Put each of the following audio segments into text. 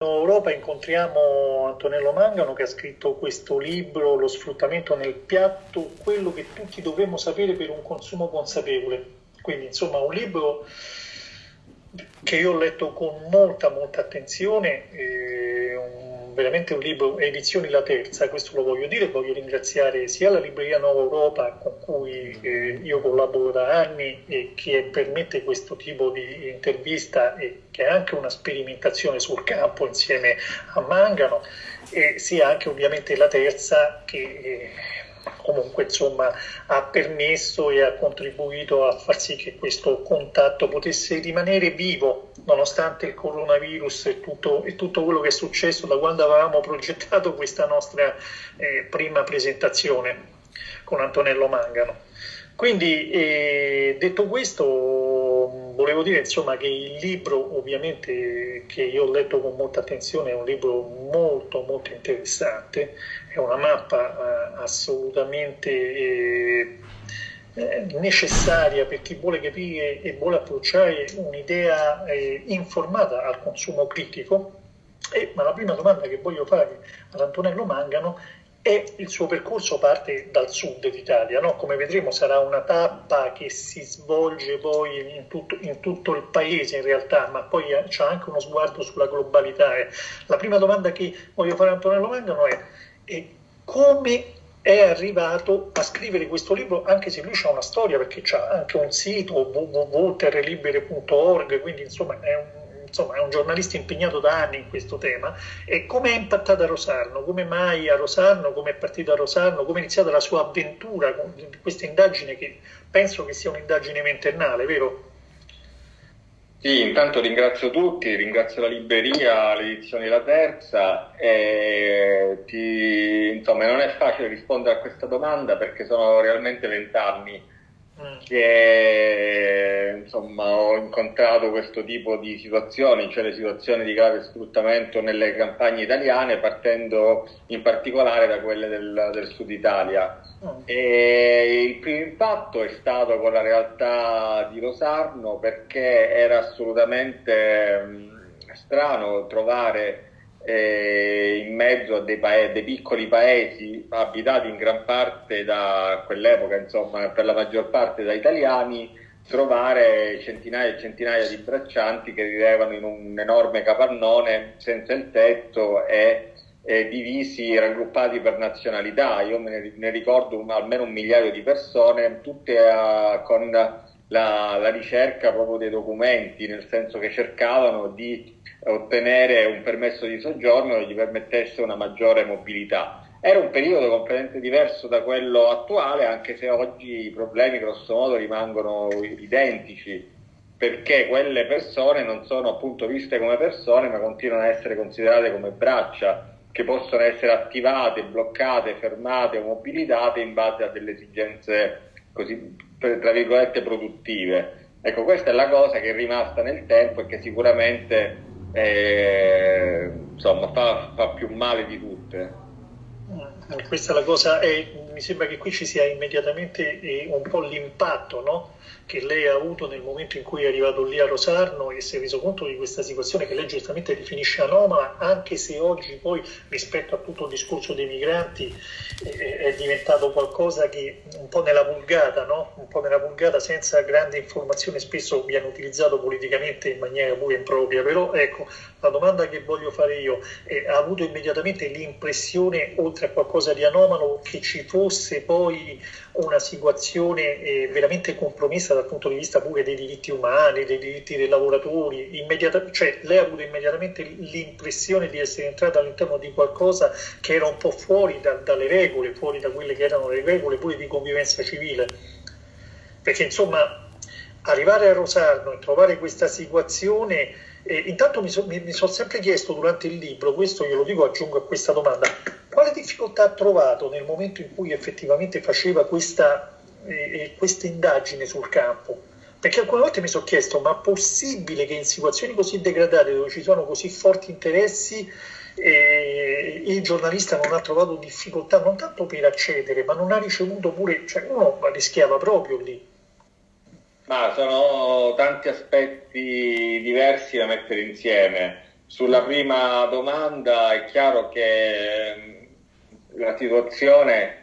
Europa incontriamo Antonello Mangano che ha scritto questo libro Lo sfruttamento nel piatto, quello che tutti dovremmo sapere per un consumo consapevole. Quindi insomma un libro che io ho letto con molta molta attenzione, eh, veramente un libro, edizioni la terza, questo lo voglio dire, voglio ringraziare sia la libreria Nuova Europa con cui eh, io collaboro da anni e che permette questo tipo di intervista e che è anche una sperimentazione sul campo insieme a Mangano, e sia anche ovviamente la terza che... Eh, comunque insomma ha permesso e ha contribuito a far sì che questo contatto potesse rimanere vivo nonostante il coronavirus e tutto, e tutto quello che è successo da quando avevamo progettato questa nostra eh, prima presentazione con Antonello Mangano. Quindi eh, detto questo volevo dire insomma che il libro ovviamente che io ho letto con molta attenzione è un libro molto molto interessante, è una mappa eh, assolutamente eh, eh, necessaria per chi vuole capire e vuole approcciare un'idea informata al consumo critico. E, ma la prima domanda che voglio fare ad Antonello Mangano e il suo percorso parte dal sud d'Italia, no? come vedremo sarà una tappa che si svolge poi in tutto, in tutto il paese in realtà, ma poi c'è anche uno sguardo sulla globalità. Eh. La prima domanda che voglio fare a Antonello Mangano è, è come è arrivato a scrivere questo libro, anche se lui ha una storia, perché c'ha anche un sito www.terrelibere.org, quindi insomma è un insomma, è un giornalista impegnato da anni in questo tema, e come è impattata Rosarno, come mai a Rosarno, come è partito a Rosarno, come è iniziata la sua avventura con questa indagine che penso che sia un'indagine ventennale, vero? Sì, intanto ringrazio tutti, ringrazio la libreria, l'edizione La Terza ti, insomma non è facile rispondere a questa domanda perché sono realmente vent'anni. Che insomma, ho incontrato questo tipo di situazioni, cioè le situazioni di grave sfruttamento nelle campagne italiane, partendo in particolare da quelle del, del sud Italia. Oh. E il primo impatto è stato con la realtà di Rosarno perché era assolutamente mh, strano trovare eh, in mezzo a dei, paesi, dei, piccoli paesi abitati in gran parte da quell'epoca, insomma, per la maggior parte da italiani, trovare centinaia e centinaia di braccianti che vivevano in un enorme capannone senza il tetto e, divisi, raggruppati per nazionalità. Io me ne, ne ricordo un, almeno un migliaio di persone, tutte uh, con la, la ricerca proprio dei documenti, nel senso che cercavano di ottenere un permesso di soggiorno che gli permettesse una maggiore mobilità. Era un periodo completamente diverso da quello attuale, anche se oggi i problemi grosso modo rimangono identici, perché quelle persone non sono appunto viste come persone, ma continuano a essere considerate come braccia che possono essere attivate, bloccate, fermate o mobilitate in base a delle esigenze così, tra virgolette, produttive. Ecco, questa è la cosa che è rimasta nel tempo e che sicuramente eh, insomma fa, fa, più male di tutte. Mm, questa è la cosa, e mi sembra che qui ci sia immediatamente eh, un po' l'impatto no? Che lei ha avuto nel momento in cui è arrivato lì a Rosarno e si è reso conto di questa situazione che lei giustamente definisce anomala, anche se oggi poi rispetto a tutto il discorso dei migranti è diventato qualcosa che un po' nella vulgata, no? un po' nella vulgata senza grande informazione spesso viene utilizzato politicamente in maniera pure impropria, però ecco la domanda che voglio fare io è, ha avuto immediatamente l'impressione oltre a qualcosa di anomalo che ci fosse poi una situazione eh, veramente compromessa dal punto di vista pure dei diritti umani, dei diritti dei lavoratori, immediata, cioè lei ha avuto immediatamente l'impressione di essere entrata all'interno di qualcosa che era un po' fuori da, dalle regole, fuori da quelle che erano le regole pure di convivenza civile. Perché insomma arrivare a Rosarno e trovare questa situazione eh, intanto mi, so, mi, mi sono sempre chiesto durante il libro, questo glielo dico, aggiungo a questa domanda, quale difficoltà ha trovato nel momento in cui effettivamente faceva questa, eh, questa indagine sul campo? Perché alcune volte mi sono chiesto, ma è possibile che in situazioni così degradate, dove ci sono così forti interessi, eh, il giornalista non ha trovato difficoltà non tanto per accedere, ma non ha ricevuto pure, cioè uno rischiava proprio lì. Ma sono tanti aspetti diversi da mettere insieme. sulla prima domanda è chiaro che mm, la situazione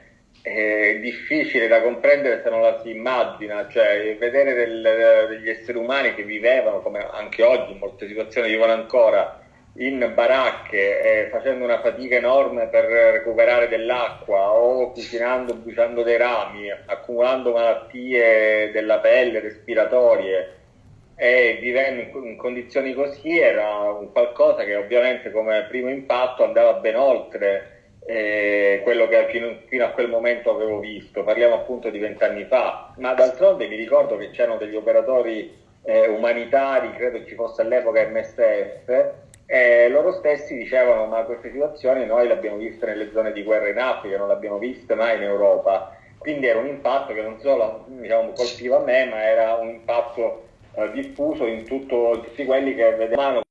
è difficile da comprendere se non la si immagina, cioè vedere del, degli esseri umani che vivevano, come anche oggi in molte situazioni vivono ancora, in baracche eh, facendo una fatica enorme per recuperare dell'acqua o cucinando, bruciando dei rami, accumulando malattie della pelle, respiratorie e vivendo in, condizioni così era un qualcosa che ovviamente come primo impatto andava ben oltre eh, quello che fino, fino, a quel momento avevo visto, parliamo appunto di vent'anni fa, ma d'altronde mi ricordo che c'erano degli operatori eh, umanitari, credo ci fosse all'epoca MSF, e loro stessi dicevano ma queste situazioni noi le abbiamo viste nelle zone di guerra in Africa, non le abbiamo viste mai in Europa, quindi era un impatto che non solo diciamo, colpiva me, ma era un impatto eh, diffuso in tutto, tutti quelli che vedevano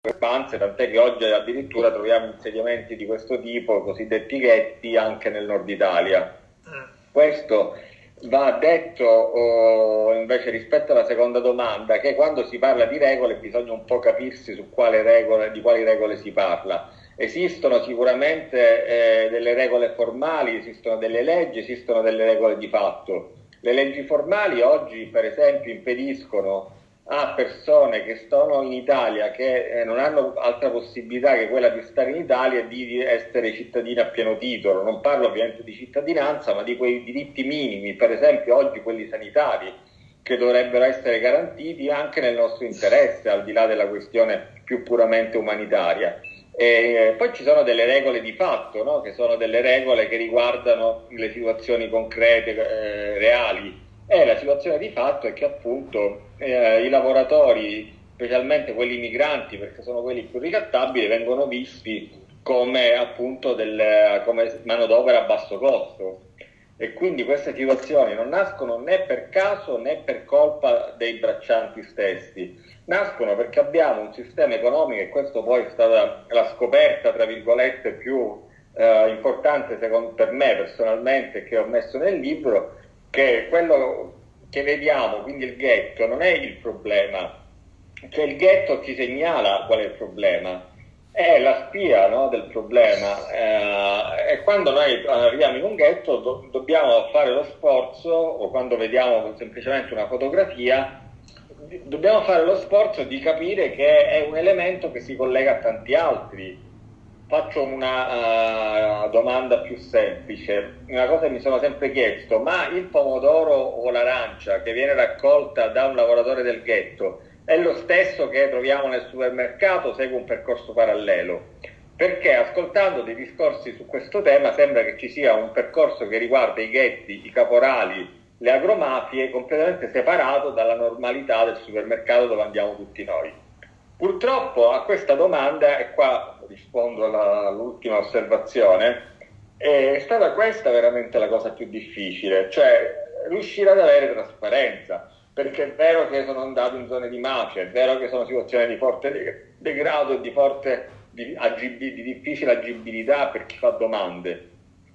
discrepanze, tant'è che oggi addirittura troviamo insediamenti di questo tipo, cosiddetti ghetti, anche nel nord Italia. Mm. Questo va detto oh, invece rispetto alla seconda domanda, che quando si parla di regole bisogna un po' capirsi regole, di quali regole si parla. Esistono sicuramente eh, delle regole formali, esistono delle leggi, esistono delle regole di fatto. Le leggi formali oggi, per esempio, impediscono a persone che sono in Italia, che eh, non hanno altra possibilità che quella di stare in Italia e di essere cittadini a pieno titolo. Non parlo ovviamente di cittadinanza, ma di quei diritti minimi, per esempio oggi quelli sanitari, che dovrebbero essere garantiti anche nel nostro interesse, al di là della questione più puramente umanitaria. E eh, poi ci sono delle regole di fatto, no? che sono delle regole che riguardano le situazioni concrete, eh, reali e la situazione di fatto è che appunto eh, i lavoratori, specialmente quelli migranti, perché sono quelli più ricattabili, vengono visti come appunto del, come manodopera a basso costo. E quindi queste situazioni non nascono né per caso né per colpa dei braccianti stessi, nascono perché abbiamo un sistema economico, e questo poi è stata la scoperta, tra virgolette, più eh, importante secondo, per me personalmente che ho messo nel libro, che quello che vediamo, quindi il ghetto, non è il problema, cioè il ghetto ci segnala qual è il problema, è la spia no, del problema. Eh, e quando noi arriviamo in un ghetto do- dobbiamo fare lo sforzo, o quando vediamo semplicemente una fotografia, dobbiamo fare lo sforzo di capire che è un elemento che si collega a tanti altri faccio una uh, domanda più semplice, una cosa che mi sono sempre chiesto, ma il pomodoro o l'arancia che viene raccolta da un lavoratore del ghetto è lo stesso che troviamo nel supermercato, segue un percorso parallelo? Perché ascoltando dei discorsi su questo tema sembra che ci sia un percorso che riguarda i ghetti, i caporali, le agromafie completamente separato dalla normalità del supermercato dove andiamo tutti noi. Purtroppo a questa domanda, e qua rispondo all'ultima osservazione, è stata questa veramente la cosa più difficile, cioè riuscire ad avere trasparenza, perché è vero che sono andato in zone di mafia, è vero che sono situazioni di forte degrado e di forte di, agib- di difficile agibilità per chi fa domande,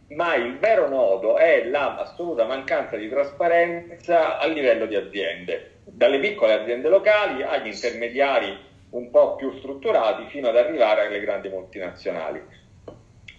ma il vero nodo è l'assoluta mancanza di trasparenza a livello di aziende, dalle piccole aziende locali agli intermediari un po' più strutturati fino ad arrivare alle grandi multinazionali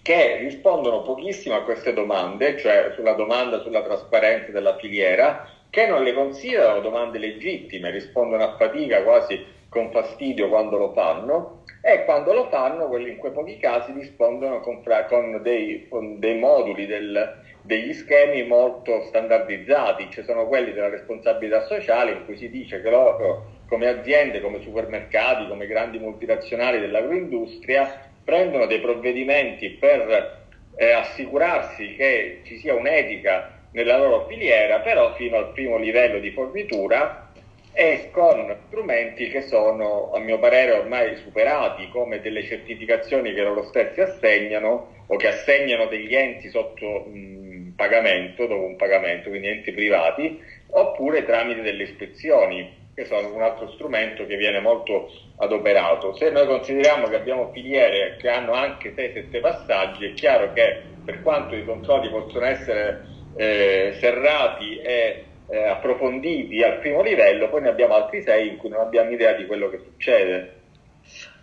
che rispondono pochissimo a queste domande, cioè sulla domanda sulla trasparenza della filiera, che non le considerano domande legittime, rispondono a fatica, quasi con fastidio quando lo fanno, e quando lo fanno, in quei pochi casi rispondono con, con, dei, con dei, moduli del, degli schemi molto standardizzati, ci sono quelli della responsabilità sociale in cui si dice che loro come aziende, come supermercati, come grandi multinazionali dell'agroindustria prendono dei provvedimenti per eh, assicurarsi che ci sia un'etica nella loro filiera, però fino al primo livello di fornitura e con strumenti che sono, a mio parere, ormai superati, come delle certificazioni che loro stessi assegnano o che assegnano degli enti sotto mh, pagamento, dopo un pagamento, quindi enti privati, oppure tramite delle ispezioni che sono un altro strumento che viene molto adoperato. Se noi consideriamo che abbiamo filiere che hanno anche 6-7 passaggi, è chiaro che per quanto i controlli possono essere eh, serrati e eh, approfonditi al primo livello, poi ne abbiamo altri 6 in cui non abbiamo idea di quello che succede.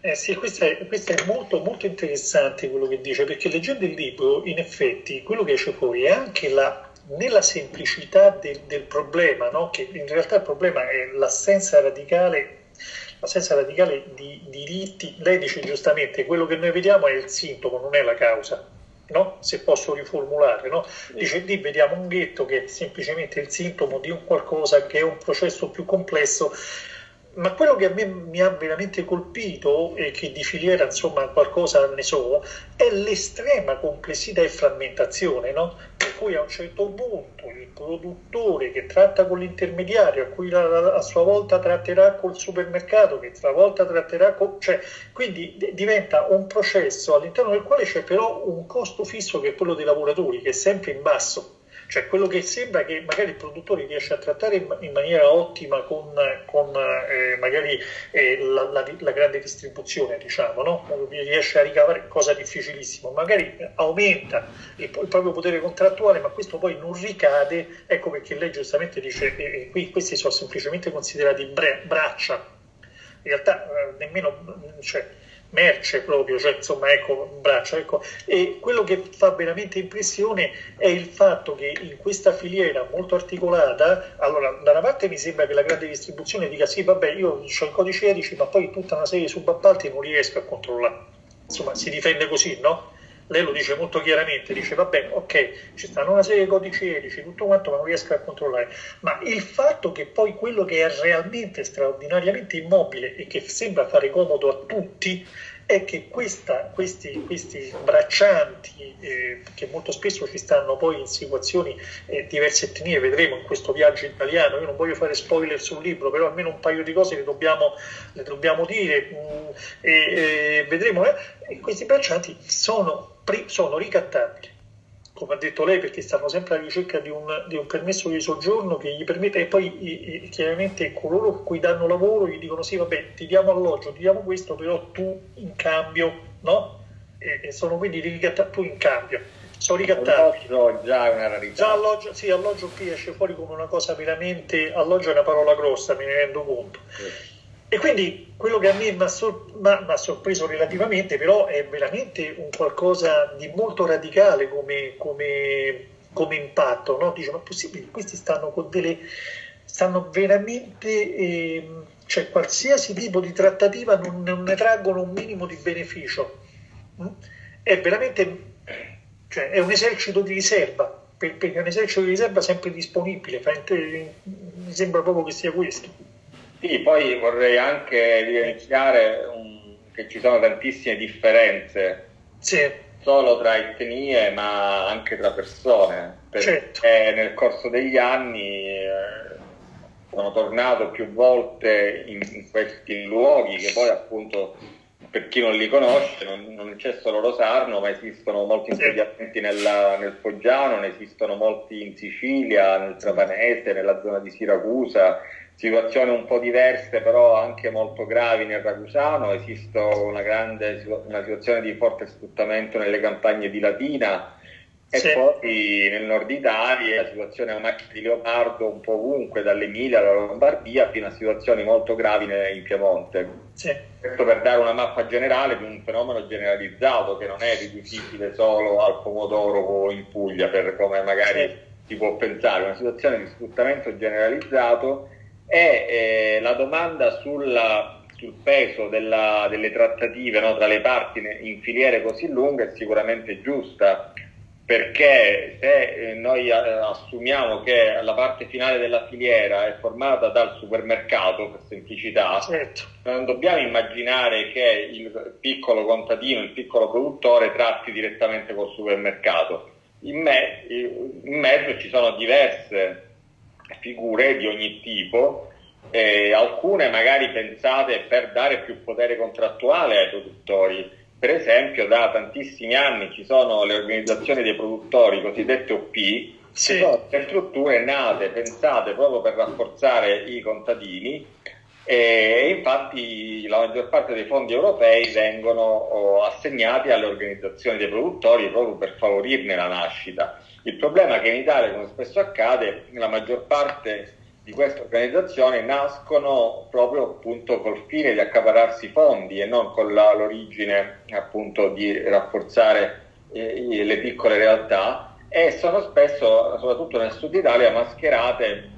Eh sì, questo è, questo è, molto, molto interessante quello che dice, perché leggendo il libro, in effetti, quello che esce fuori è anche la, nella semplicità del, del problema, no? che in realtà il problema è l'assenza radicale l'assenza radicale di diritti, lei dice giustamente, quello che noi vediamo è il sintomo, non è la causa. No? se posso riformulare, no? dice lì vediamo un ghetto che è semplicemente il sintomo di un qualcosa che è un processo più complesso ma quello che a me mi ha veramente colpito e che di filiera insomma qualcosa ne so è l'estrema complessità e frammentazione no? per cui a un certo punto il produttore che tratta con l'intermediario a cui a, a sua volta tratterà col supermercato che a sua volta tratterà con cioè quindi d- diventa un processo all'interno del quale c'è però un costo fisso che è quello dei lavoratori che è sempre in basso cioè quello che sembra che magari il produttore riesce a trattare in, maniera ottima con, con eh, magari eh, la, la, la, grande distribuzione, diciamo, no? riesce a ricavare cosa difficilissima, magari aumenta il, il, proprio potere contrattuale, ma questo poi non ricade, ecco perché lei giustamente dice che eh, qui questi sono semplicemente considerati bre- braccia, in realtà eh, nemmeno... Cioè, merce proprio, cioè insomma ecco un braccio. Ecco. E quello che fa veramente impressione è il fatto che in questa filiera molto articolata, allora da una parte mi sembra che la grande distribuzione dica sì vabbè io ho il codice etici ma poi tutta una serie di subappalti non riesco a controllare, insomma si difende così, no? Lei lo dice molto chiaramente, dice va bene, ok, ci stanno una serie di codici etici, tutto quanto, ma non riesco a controllare. Ma il fatto che poi quello che è realmente straordinariamente immobile e che sembra fare comodo a tutti è che questa, questi, questi, braccianti, eh, che molto spesso ci stanno poi in situazioni eh, diverse etnie, vedremo in questo viaggio italiano, io non voglio fare spoiler sul libro, però almeno un paio di cose le dobbiamo, le dobbiamo dire, mh, mm, e, vedremo, eh, questi braccianti sono sono ricattabili, come ha detto lei, perché stanno sempre alla ricerca di un, di un permesso di soggiorno che gli permette, e poi chiaramente coloro a cui danno lavoro gli dicono sì, vabbè, ti diamo alloggio, ti diamo questo, però tu in cambio, no? E, e sono quindi ricattabili, tu in cambio sono ricattabili. Alloggio già è una rarità. Già alloggio, sì, alloggio qui esce fuori come una cosa veramente, alloggio è una parola grossa, me ne rendo conto. Sì. E quindi quello che a me mi ha, sor- sorpreso relativamente, però, è veramente un qualcosa di molto radicale come, come, come impatto. No? Dice, ma è possibile? Questi stanno con delle. stanno veramente. Eh, cioè, qualsiasi tipo di trattativa non, non, ne traggono un minimo di beneficio. Mm? È veramente. Cioè, è un esercito di riserva, perché è un esercito di riserva sempre disponibile. Mi sembra proprio che sia questo. Sì, poi vorrei anche evidenziare um, che ci sono tantissime differenze, sì. solo tra etnie ma anche tra persone, perché certo. nel corso degli anni eh, sono tornato più volte in, in, questi luoghi che poi appunto per chi non li conosce non, non c'è solo Rosarno ma esistono molti insediamenti nella, nel Foggiano, ne esistono molti in Sicilia, nel Trapanese, nella zona di Siracusa situazioni un po' diverse però anche molto gravi nel Ragusano, esiste una, grande, una situazione di forte sfruttamento nelle campagne di Latina e sì. poi nel nord Italia la situazione è una macchina di leopardo un po' ovunque, dall'Emilia alla Lombardia fino a situazioni molto gravi in Piemonte. Sì. Questo per dare una mappa generale di un fenomeno generalizzato che non è riducibile solo al pomodoro o in Puglia, per come magari sì. si può pensare, una situazione di sfruttamento generalizzato e eh, la domanda sulla, sul peso della, delle trattative no, tra le parti in filiere così lunghe è sicuramente giusta perché se eh, noi eh, assumiamo che la parte finale della filiera è formata dal supermercato per semplicità, certo. non dobbiamo immaginare che il piccolo contadino, il piccolo produttore tratti direttamente col supermercato. In, me, in mezzo ci sono diverse figure di ogni tipo, eh, alcune magari pensate per dare più potere contrattuale ai produttori. Per esempio, da tantissimi anni ci sono le organizzazioni dei produttori, cosiddette OP, sì. sono strutture nate, pensate proprio per rafforzare i contadini e infatti la maggior parte dei fondi europei vengono oh, assegnati alle organizzazioni dei produttori proprio per favorirne la nascita. Il problema è che in Italia, come spesso accade, la maggior parte di queste organizzazioni nascono proprio appunto col fine di accapararsi fondi e non con la, l'origine appunto di rafforzare eh, le piccole realtà e sono spesso, soprattutto nel sud Italia, mascherate,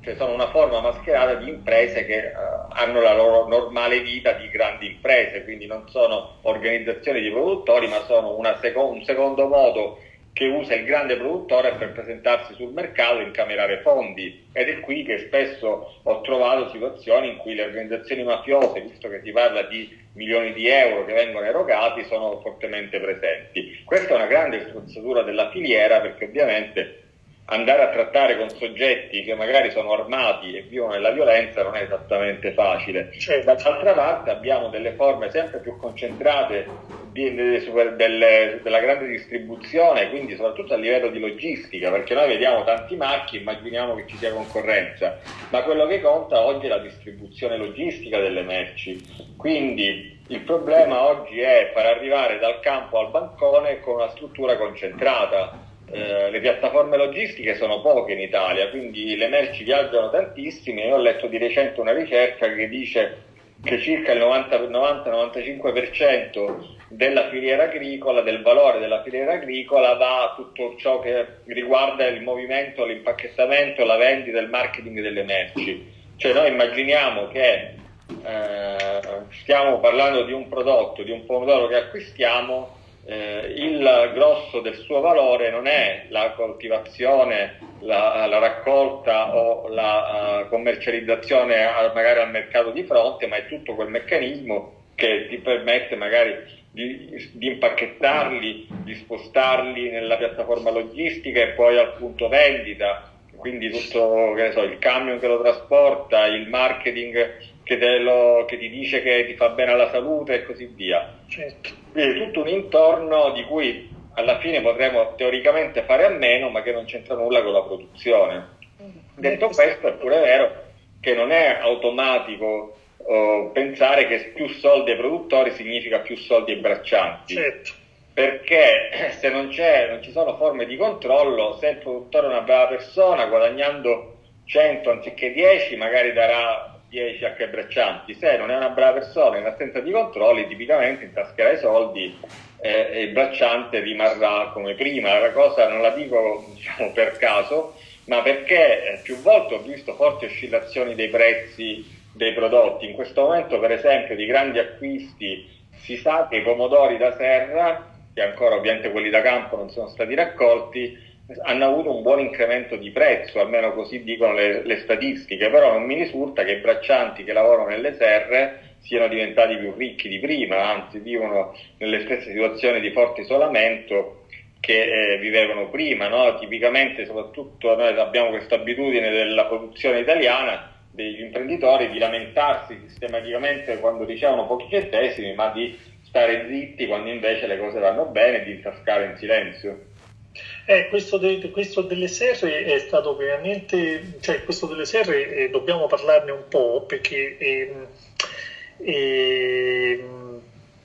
cioè sono una forma mascherata di imprese che eh, hanno la loro normale vita di grandi imprese, quindi non sono organizzazioni di produttori, ma sono seco- un secondo modo che usa il grande produttore per presentarsi sul mercato e incamerare fondi. Ed è qui che spesso ho trovato situazioni in cui le organizzazioni mafiose, visto che si parla di milioni di euro che vengono erogati, sono fortemente presenti. Questa è una grande strozzatura della filiera perché ovviamente andare a trattare con soggetti che magari sono armati e vivono nella violenza non è esattamente facile. Certo. Dall'altra parte abbiamo delle forme sempre più concentrate di, di, delle, della grande distribuzione, quindi soprattutto a livello di logistica, perché noi vediamo tanti marchi, immaginiamo che ci sia concorrenza, ma quello che conta oggi è la distribuzione logistica delle merci. Quindi il problema oggi è far arrivare dal campo al bancone con una struttura concentrata eh, le piattaforme logistiche sono poche in Italia, quindi le merci viaggiano tantissime. Io ho letto di recente una ricerca che dice che circa il 90-95% della filiera agricola, del valore della filiera agricola va a tutto ciò che riguarda il movimento, l'impacchettamento, la vendita, il marketing delle merci. Cioè noi immaginiamo che eh, stiamo parlando di un prodotto, di un pomodoro che acquistiamo eh, il grosso del suo valore non è la coltivazione, la, la raccolta o la uh, commercializzazione a, magari al mercato di fronte, ma è tutto quel meccanismo che ti permette magari di, di, impacchettarli, di spostarli nella piattaforma logistica e poi al punto vendita, quindi tutto so, il camion che lo trasporta, il marketing che, lo, che, ti dice che ti fa bene alla salute e così via. Certo. Quindi tutto un intorno di cui alla fine potremo teoricamente fare a meno, ma che non c'entra nulla con la produzione. Mm. Detto questo, è pure vero che non è automatico oh, pensare che più soldi ai produttori significa più soldi ai braccianti. Certo. Perché se non, non ci sono forme di controllo, se il produttore è una brava persona, guadagnando 100 anziché 10, magari darà 10 H braccianti, se non è una brava persona in assenza di controlli tipicamente intascherà i soldi eh, e il bracciante rimarrà come prima. La cosa non la dico diciamo, per caso, ma perché eh, più volte ho visto forti oscillazioni dei prezzi dei prodotti. In questo momento, per esempio, di grandi acquisti si sa che i pomodori da serra, che ancora ovviamente quelli da campo non sono stati raccolti, hanno avuto un buon incremento di prezzo, almeno così dicono le, le, statistiche, però non mi risulta che i braccianti che lavorano nelle serre siano diventati più ricchi di prima, anzi vivono nelle stesse situazioni di forte isolamento che eh, vivevano prima. No? Tipicamente, soprattutto noi abbiamo questa abitudine della produzione italiana degli imprenditori di lamentarsi sistematicamente quando ricevono pochi centesimi, ma di stare zitti quando invece le cose vanno bene e di intascare in silenzio. Eh, questo, de, questo, delle serre è stato veramente, cioè questo delle serre eh, dobbiamo parlarne un po' perché eh, eh,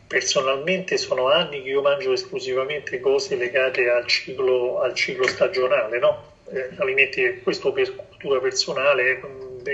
personalmente sono anni che io mangio esclusivamente cose legate al ciclo, al ciclo stagionale, no? Eh, alimenti, questo per cultura personale,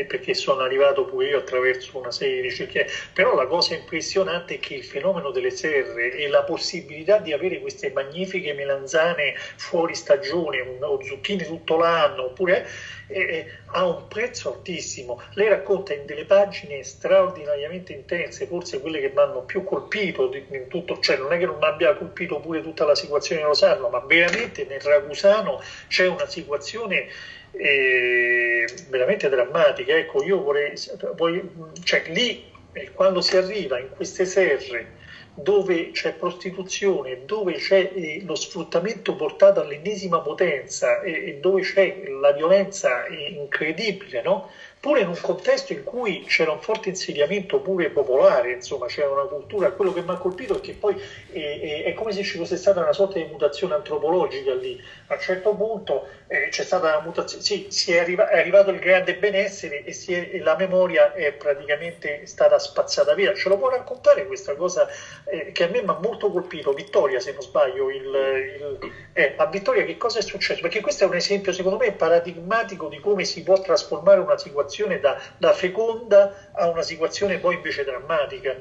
perché sono arrivato pure io attraverso una serie di ricerche, però la cosa impressionante è che il fenomeno delle serre e la possibilità di avere queste magnifiche melanzane fuori stagione o zucchine tutto l'anno, oppure eh, eh, ha un prezzo altissimo. Lei racconta in delle pagine straordinariamente intense, forse quelle che mi hanno più colpito in tutto, cioè non è che non abbia colpito pure tutta la situazione di Rosarno, ma veramente nel Ragusano c'è una situazione eh, veramente drammatica. Ecco, io vorrei, vorrei cioè lì eh, quando si arriva in queste serre dove c'è prostituzione, dove c'è eh, lo sfruttamento portato all'ennesima potenza e, e, dove c'è la violenza incredibile, no? Pure in un contesto in cui c'era un forte insediamento pure popolare, insomma c'era una cultura, quello che mi ha colpito è che poi è, è, è come se ci fosse stata una sorta di mutazione antropologica lì, a un certo punto eh, c'è stata una mutazione, sì, si è, arriva, è arrivato il grande benessere e, è, e, la memoria è praticamente stata spazzata via, ce lo può raccontare questa cosa eh, che a me mi ha molto colpito, Vittoria se non sbaglio, il, il, eh, a Vittoria che cosa è successo? Perché questo è un esempio secondo me paradigmatico di come si può trasformare una situazione situazione da, da feconda a una situazione poi invece drammatica.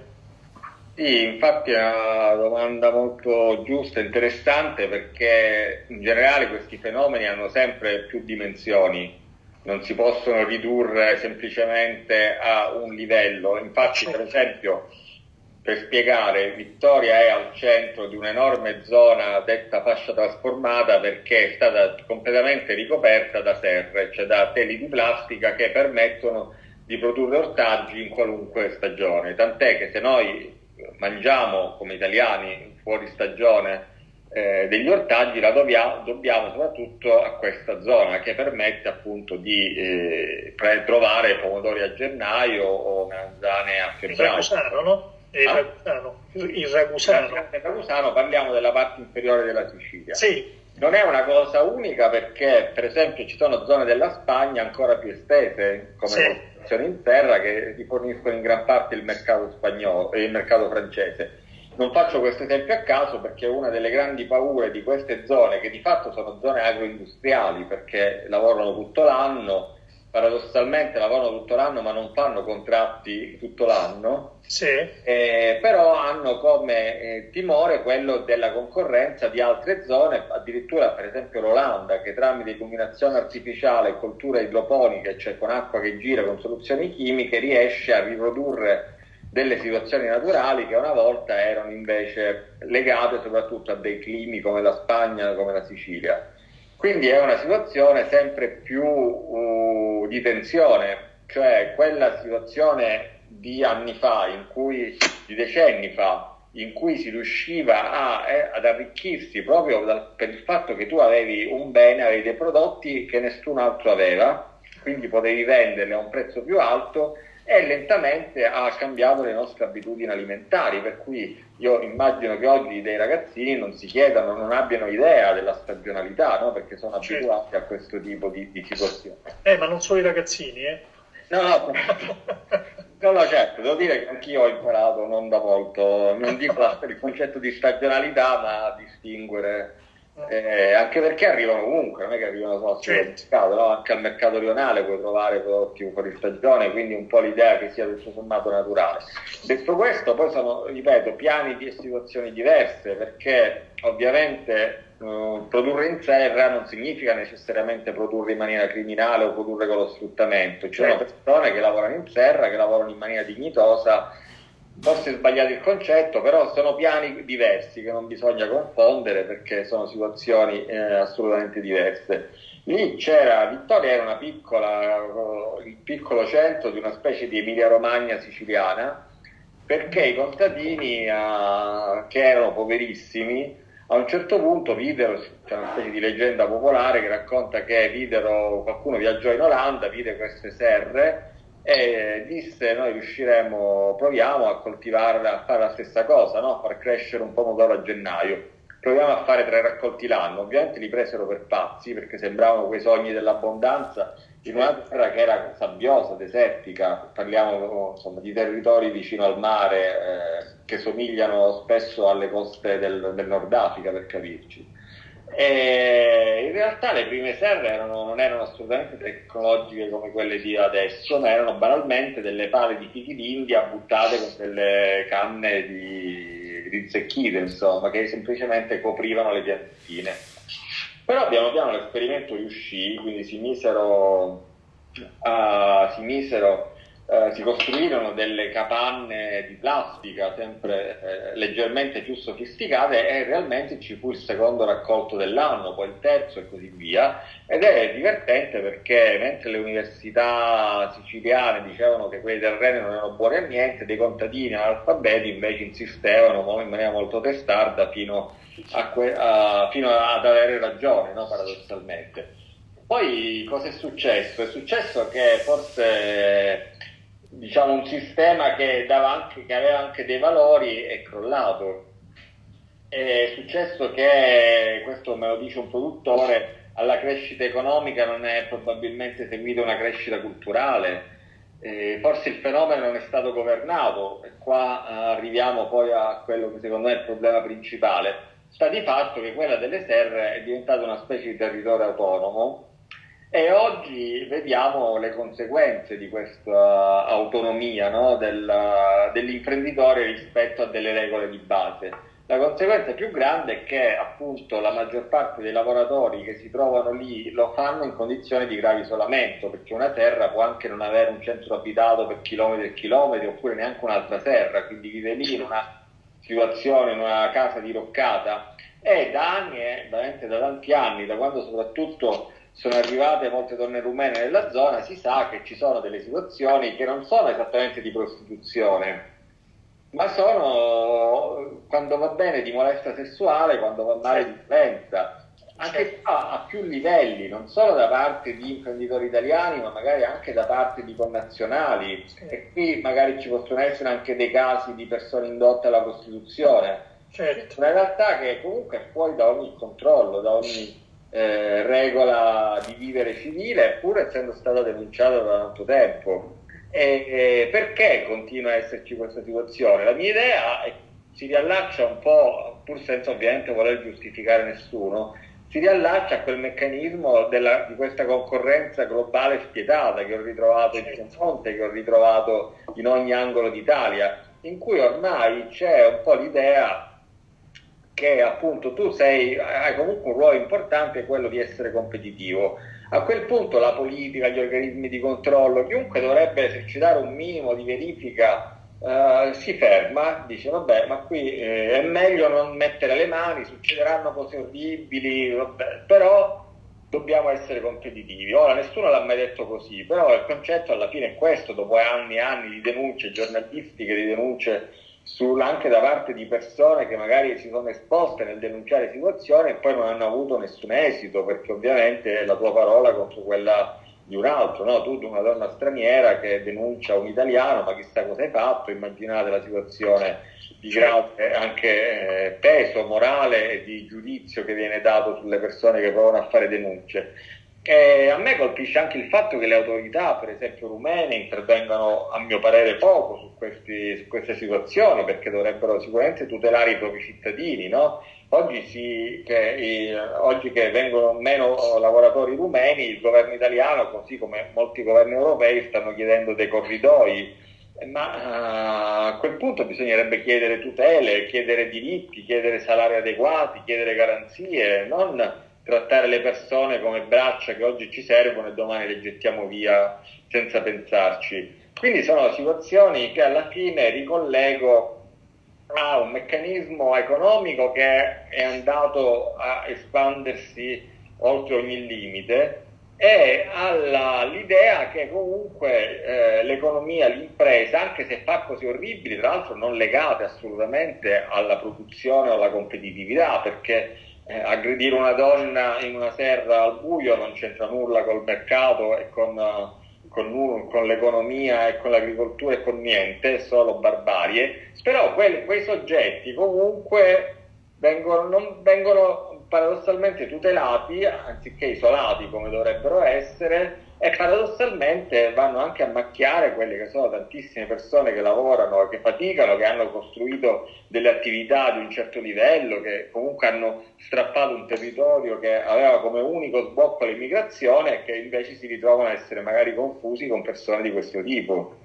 Sì, infatti è una domanda molto giusta e interessante perché in generale questi fenomeni hanno sempre più dimensioni, non si possono ridurre semplicemente a un livello. Infatti, per esempio, per spiegare, Vittoria è al centro di un'enorme zona detta fascia trasformata perché è stata completamente ricoperta da serre, cioè da teli di plastica che permettono di produrre ortaggi in qualunque stagione. Tant'è che se noi mangiamo come italiani fuori stagione eh, degli ortaggi la dobbiamo, dobbiamo, soprattutto a questa zona che permette appunto di eh, trovare pomodori a gennaio o melanzane a febbraio. no? Il ah? Ragusano. Il Ragusano. Il Ragusano parliamo della parte inferiore della Sicilia. Sì. Non è una cosa unica perché, per esempio, ci sono zone della Spagna ancora più estese, come sì. coltivazioni in terra, che riforniscono in gran parte il mercato spagnolo e il mercato francese. Non faccio questo esempio a caso perché una delle grandi paure di queste zone, che di fatto sono zone agroindustriali perché lavorano tutto l'anno, paradossalmente lavorano tutto l'anno ma non fanno contratti tutto l'anno, sì. eh, però hanno come eh, timore quello della concorrenza di altre zone, addirittura per esempio l'Olanda che tramite illuminazione artificiale e coltura idroponica, cioè con acqua che gira con soluzioni chimiche, riesce a riprodurre delle situazioni naturali che una volta erano invece legate soprattutto a dei climi come la Spagna, come la Sicilia. Quindi è una situazione sempre più uh, di tensione, cioè quella situazione di anni fa, cui, di decenni fa, in cui si riusciva a, eh, ad arricchirsi proprio dal, per il fatto che tu avevi un bene, avevi dei prodotti che nessun altro aveva, quindi potevi venderli a un prezzo più alto e lentamente ha cambiato le nostre abitudini alimentari, per cui io immagino che oggi dei ragazzini non si chiedano, non abbiano idea della stagionalità, no? perché sono certo. abituati a questo tipo di, di situazione. Eh, ma non solo i ragazzini, eh? No, no, no, no, certo, devo dire che anch'io ho imparato non da molto, non dico il concetto di stagionalità, ma a distinguere eh, anche perché arrivano comunque, non è che arrivano solo al mercato, no? anche al mercato rionale puoi trovare prodotti fuori stagione, quindi un po' l'idea che sia tutto sommato naturale. Detto questo, poi sono, ripeto, piani di situazioni diverse, perché ovviamente uh, produrre in serra non significa necessariamente produrre in maniera criminale o produrre con lo sfruttamento, ci sono certo. persone che lavorano in serra, che lavorano in maniera dignitosa forse sbagliato il concetto, però sono piani diversi che non bisogna confondere perché sono situazioni eh, assolutamente diverse. Lì c'era, Vittoria era una piccola, il piccolo centro di una specie di Emilia Romagna siciliana, perché i contadini eh, che erano poverissimi a un certo punto videro, c'è una specie di leggenda popolare che racconta che videro, qualcuno viaggiò in Olanda, vide queste serre e disse noi riusciremo, proviamo a coltivarla, a fare la stessa cosa, no? a far crescere un pomodoro a gennaio. Proviamo a fare tre raccolti l'anno. Ovviamente li presero per pazzi perché sembravano quei sogni dell'abbondanza in una terra che era sabbiosa, desertica, parliamo insomma, di territori vicino al mare eh, che somigliano spesso alle coste del, del Nord Africa per capirci. E in realtà le prime serre erano, non erano assolutamente tecnologiche come quelle di adesso, ma erano banalmente delle pale di fichi d'India buttate con delle canne di rinzecchite, insomma, che semplicemente coprivano le piantine. Però piano piano l'esperimento riuscì, quindi si misero, uh, si misero eh, si costruirono delle capanne di plastica sempre eh, leggermente più sofisticate e realmente ci fu il secondo raccolto dell'anno, poi il terzo e così via. Ed è divertente perché mentre le università siciliane dicevano che quei terreni non erano buoni a niente, dei contadini analfabeti invece insistevano in maniera molto testarda fino, a que- a, fino ad avere ragione, no? paradossalmente. Poi cosa è successo? È successo che forse diciamo, un sistema che, anche, che aveva anche dei valori è crollato. È successo che, questo me lo dice un produttore, alla crescita economica non è probabilmente seguita una crescita culturale, eh, forse il fenomeno non è stato governato e qua eh, arriviamo poi a quello che secondo me è il problema principale. Sta di fatto che quella delle serre è diventata una specie di territorio autonomo e oggi vediamo le conseguenze di questa autonomia no, del, dell'imprenditore rispetto a delle regole di base. La conseguenza più grande è che appunto la maggior parte dei lavoratori che si trovano lì lo fanno in condizioni di grave isolamento, perché una terra può anche non avere un centro abitato per chilometri e chilometri, oppure neanche un'altra terra, quindi vive lì in una situazione, in una casa diroccata. E da anni, eh, veramente da tanti anni, da quando soprattutto sono arrivate molte donne rumene nella zona, si sa che ci sono delle situazioni che non sono esattamente di prostituzione, ma sono quando va bene di molestia sessuale, quando va male di violenza. Anche qua a più livelli, non solo da parte di imprenditori italiani, ma magari anche da parte di connazionali. E qui magari ci possono essere anche dei casi di persone indotte alla prostituzione. Certo. Una realtà che comunque è fuori da ogni controllo, da ogni eh, regola di vivere civile, pur essendo stata denunciata da tanto tempo. E, e perché continua a esserci questa situazione? La mia idea è, si riallaccia un po', pur senza ovviamente voler giustificare nessuno, si riallaccia a quel meccanismo della, di questa concorrenza globale spietata che ho ritrovato in Piemonte, che ho ritrovato in ogni angolo d'Italia, in cui ormai c'è un po' l'idea che appunto tu sei, hai comunque un ruolo importante, quello di essere competitivo. A quel punto la politica, gli organismi di controllo, chiunque dovrebbe esercitare un minimo di verifica Uh, si ferma, dice vabbè ma qui eh, è meglio non mettere le mani, succederanno cose orribili, vabbè, però dobbiamo essere competitivi. Ora nessuno l'ha mai detto così, però il concetto alla fine è questo, dopo anni e anni di denunce giornalistiche, di denunce sul, anche da parte di persone che magari si sono esposte nel denunciare situazioni e poi non hanno avuto nessun esito, perché ovviamente la tua parola contro quella di un altro, no? tu una donna straniera che denuncia un italiano, ma chissà cosa hai fatto, immaginate la situazione di grave anche eh, peso morale e di giudizio che viene dato sulle persone che provano a fare denunce. E a me colpisce anche il fatto che le autorità, per esempio rumene, intervengano a mio parere poco su, questi, su queste situazioni perché dovrebbero sicuramente tutelare i propri cittadini. No? Oggi, si, che, i, oggi, che, vengono meno lavoratori rumeni, il governo italiano, così come molti governi europei, stanno chiedendo dei corridoi, ma uh, a quel punto bisognerebbe chiedere tutele, chiedere diritti, chiedere salari adeguati, chiedere garanzie, non trattare le persone come braccia che oggi ci servono e domani le gettiamo via senza pensarci. Quindi sono situazioni che alla fine ricollego a un meccanismo economico che è andato a espandersi oltre ogni limite e all'idea che comunque eh, l'economia, l'impresa, anche se fa cose orribili, tra l'altro non legate assolutamente alla produzione o alla competitività, perché eh, aggredire una donna in una serra al buio non c'entra nulla col mercato e con, con, con l'economia e con l'agricoltura e con niente, è solo barbarie, però quei, quei soggetti comunque vengono, non, vengono paradossalmente tutelati anziché isolati come dovrebbero essere e paradossalmente vanno anche a macchiare quelle che sono tantissime persone che lavorano, che faticano, che hanno costruito delle attività di un certo livello, che comunque hanno strappato un territorio che aveva come unico sbocco l'immigrazione e che invece si ritrovano a essere magari confusi con persone di questo tipo.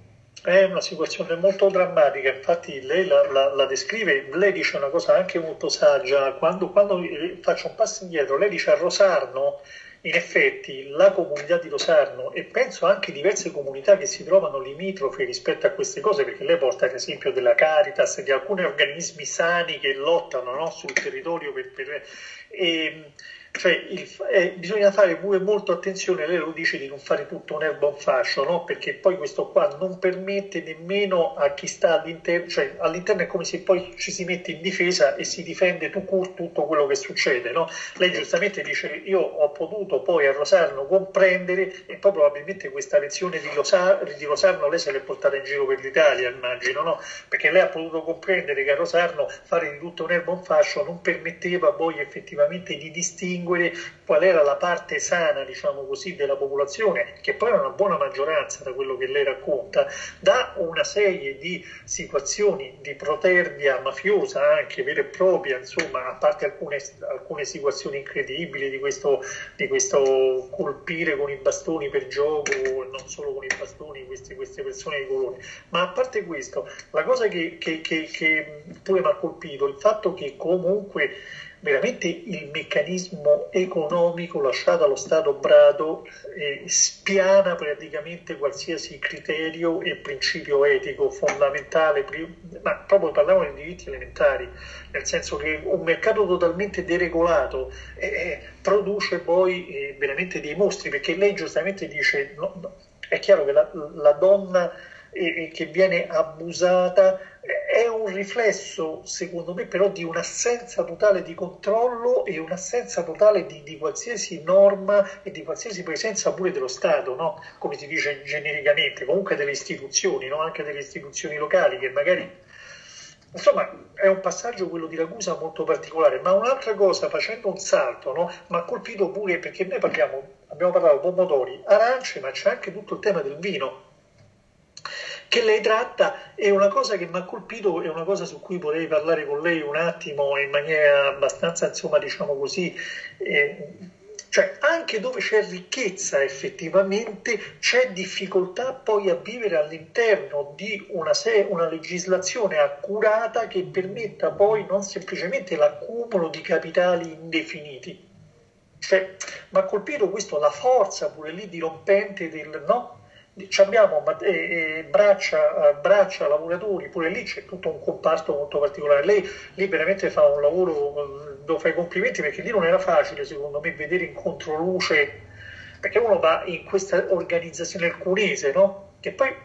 È una situazione molto drammatica, infatti lei la, la, la, descrive, lei dice una cosa anche molto saggia, quando, quando faccio un passo indietro, lei dice a Rosarno in effetti la comunità di Rosarno e penso anche diverse comunità che si trovano limitrofe rispetto a queste cose, perché lei porta l'esempio della Caritas, di alcuni organismi sani che lottano no, sul territorio per, per, e, cioè il, eh, bisogna fare pure molto attenzione, lei lo dice di non fare tutto un erba un fascio, no? perché poi questo qua non permette nemmeno a chi sta all'interno, cioè all'interno è come se poi ci si mette in difesa e si difende tu tutto quello che succede. No? Lei giustamente dice io ho potuto poi a Rosarno comprendere e poi probabilmente questa lezione di, Rosarno, di Rosarno lei se l'è portata in giro per l'Italia, immagino, no? perché lei ha potuto comprendere che a Rosarno fare di tutto un erba un fascio non permetteva poi effettivamente di distinguere distinguere qual era la parte sana, diciamo così, della popolazione, che poi è una buona maggioranza da quello che lei racconta, da una serie di situazioni di protervia mafiosa, anche vera e propria, insomma, a parte alcune, alcune situazioni incredibili di questo, di questo, colpire con i bastoni per gioco, non solo con i bastoni queste, queste persone di colore, ma a parte questo, la cosa che, che, che, che pure mi ha colpito, il fatto che comunque veramente il meccanismo economico lasciato allo Stato brado eh, spiana praticamente qualsiasi criterio e principio etico fondamentale, ma proprio parliamo di diritti elementari, nel senso che un mercato totalmente deregolato eh, eh produce poi eh, veramente dei mostri, perché lei giustamente dice, no, no, è chiaro che la, la donna eh, che viene abusata è un riflesso, secondo me, però di un'assenza totale di controllo e un'assenza totale di, di qualsiasi norma e di qualsiasi presenza pure dello Stato, no? come si dice genericamente, comunque delle istituzioni, no? anche delle istituzioni locali che magari... Insomma, è un passaggio quello di Ragusa molto particolare, ma un'altra cosa, facendo un salto, no? mi ha colpito pure perché noi parliamo, abbiamo parlato pomodori, arance, ma c'è anche tutto il tema del vino che lei tratta è una cosa che mi ha colpito, è una cosa su cui vorrei parlare con lei un attimo in maniera abbastanza, insomma, diciamo così, eh, cioè anche dove c'è ricchezza effettivamente c'è difficoltà poi a vivere all'interno di una, se- una legislazione accurata che permetta poi non semplicemente l'accumulo di capitali indefiniti. Cioè, mi ha colpito questo, la forza pure lì dirompente del no, abbiamo eh, braccia, braccia, lavoratori, pure lì c'è tutto un comparto molto particolare. Lei lì veramente fa un lavoro, devo fare i complimenti perché lì non era facile secondo me vedere in controluce, perché uno va in questa organizzazione al cunese, no? Che poi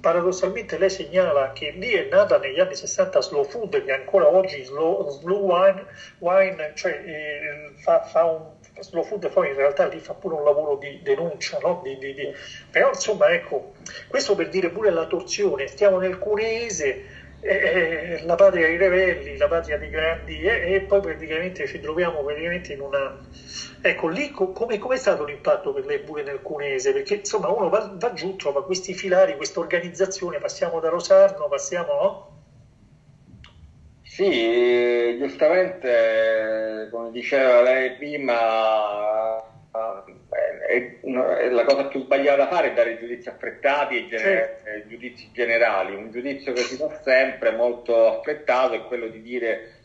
paradossalmente lei segnala che lì è nata negli anni 60 Slow Food, che ancora oggi Slow, slow Wine, wine cioè, eh, fa, fa un slow food poi in realtà lì fa pure un lavoro di denuncia, no? di, di, di... però insomma ecco, questo per dire pure la torsione, stiamo nel Cuneese, eh, la patria dei ribelli, la patria dei grandi eh, e poi praticamente ci troviamo praticamente in una... Ecco, lì co- come, è stato l'impatto per lei pure nel Cunese? Perché insomma uno va, va giù, trova questi filari, questa organizzazione, passiamo da Rosarno, passiamo... No? Sì, giustamente, come diceva lei prima, è, è la cosa più sbagliata da fare è dare giudizi affrettati e gener- certo. giudizi generali. Un giudizio che si fa sempre molto affrettato è quello di dire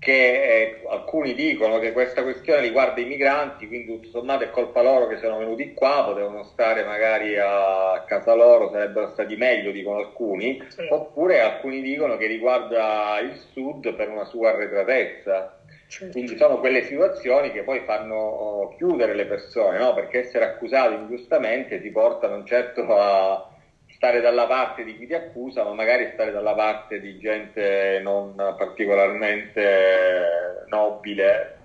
che eh, alcuni dicono che questa questione riguarda i migranti, quindi tutto sommato è colpa loro che sono venuti qua, potevano stare magari a casa loro, sarebbero stati meglio, dicono alcuni, sì. oppure alcuni dicono che riguarda il sud per una sua arretratezza. Certo. Quindi sono quelle situazioni che poi fanno oh, chiudere le persone, no? perché essere accusati ingiustamente ti porta non certo a, stare dalla parte di chi ti accusa, ma magari stare dalla parte di gente non particolarmente nobile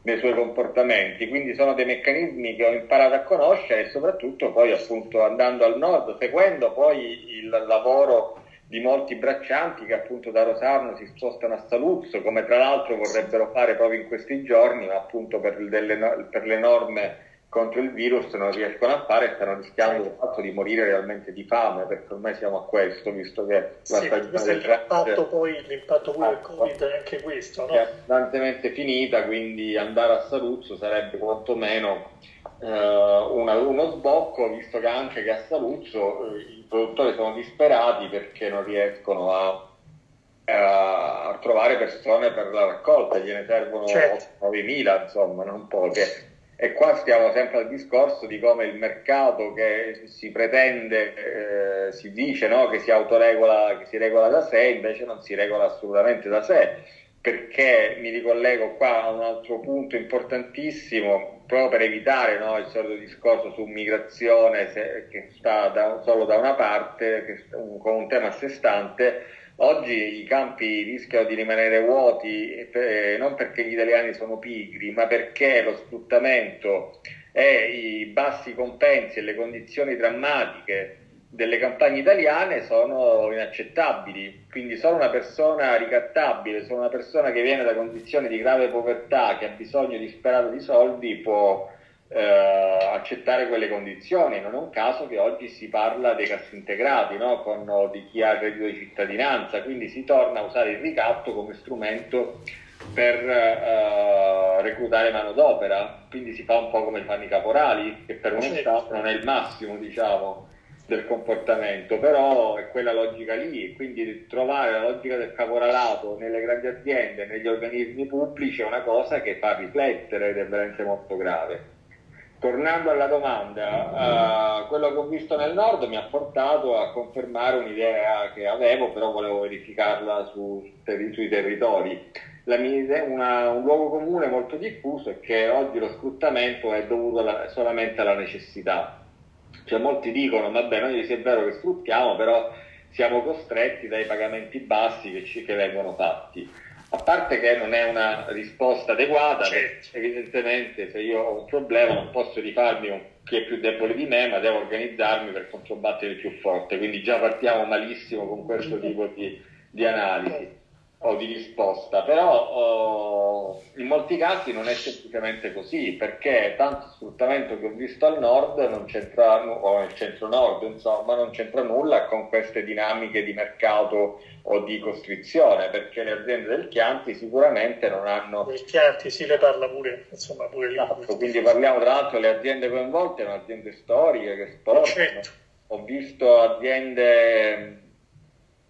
nei suoi comportamenti. Quindi sono dei meccanismi che ho imparato a conoscere e soprattutto poi appunto andando al nord, seguendo poi il lavoro di molti braccianti che appunto da Rosarno si spostano a Saluzzo, come tra l'altro vorrebbero fare proprio in questi giorni, ma appunto per, delle, per le norme contro il virus non riescono a fare e stanno rischiando il fatto di morire realmente di fame, perché ormai siamo a questo, visto che la sì, stagione del l'impatto poi, l'impatto poi del Covid è anche questo, no? È abbondantemente finita, quindi andare a Saluzzo sarebbe quantomeno eh, una, uno sbocco, visto che anche che a Saluzzo eh, i produttori sono disperati perché non riescono a a trovare persone per la raccolta, gliene servono certo. 9.000, insomma, non poche. E qua stiamo sempre al discorso di come il mercato che si pretende, eh, si dice no, che si autoregola, che si regola da sé, invece non si regola assolutamente da sé. perché mi ricollego qua a un altro punto importantissimo, proprio per evitare no, il solito discorso su migrazione se, che sta da, solo da una parte, che, un, con un tema a sé stante. Oggi i campi rischiano di rimanere vuoti eh, non perché gli italiani sono pigri, ma perché lo sfruttamento e i bassi compensi e le condizioni drammatiche delle campagne italiane sono inaccettabili, quindi solo una persona ricattabile, solo una persona che viene da condizioni di grave povertà, che ha bisogno disperato di soldi, può eh, accettare quelle condizioni. Non è un caso che oggi si parla dei cassintegrati, no? Con, di chi ha il reddito di cittadinanza, quindi si torna a usare il ricatto come strumento per eh, reclutare manodopera, quindi si fa un po' come fanno i caporali, che per un Stato non è il massimo, diciamo del comportamento, però è quella logica lì, quindi trovare la logica del caporalato nelle grandi aziende, negli organismi pubblici è una cosa che fa riflettere ed è veramente molto grave. Tornando alla domanda, uh, quello che ho visto nel nord mi ha portato a confermare un'idea che avevo, però volevo verificarla su, sui territori. Mia, una, un luogo comune molto diffuso è che oggi lo sfruttamento è dovuto alla, solamente alla necessità cioè, molti dicono, vabbè, noi sì è vero che sfruttiamo, però siamo costretti dai pagamenti bassi che, ci, che vengono fatti. A parte che non è una risposta adeguata, certo. evidentemente se io ho un problema non posso rifarmi con chi è più debole di me, ma devo organizzarmi per controbattere il più forte. Quindi già partiamo malissimo con questo tipo di, di analisi o di risposta, però oh, in molti casi non è semplicemente così, perché tanto sfruttamento che ho visto al nord non c'entra, o nel centro-nord, insomma, non c'entra nulla con queste dinamiche di mercato o di costrizione, perché le aziende del Chianti sicuramente non hanno... Il Chianti si le parla pure, insomma, pure lì. Esatto, quindi parliamo tra l'altro delle aziende coinvolte, sono aziende storiche che esportano. Certo. Ho visto aziende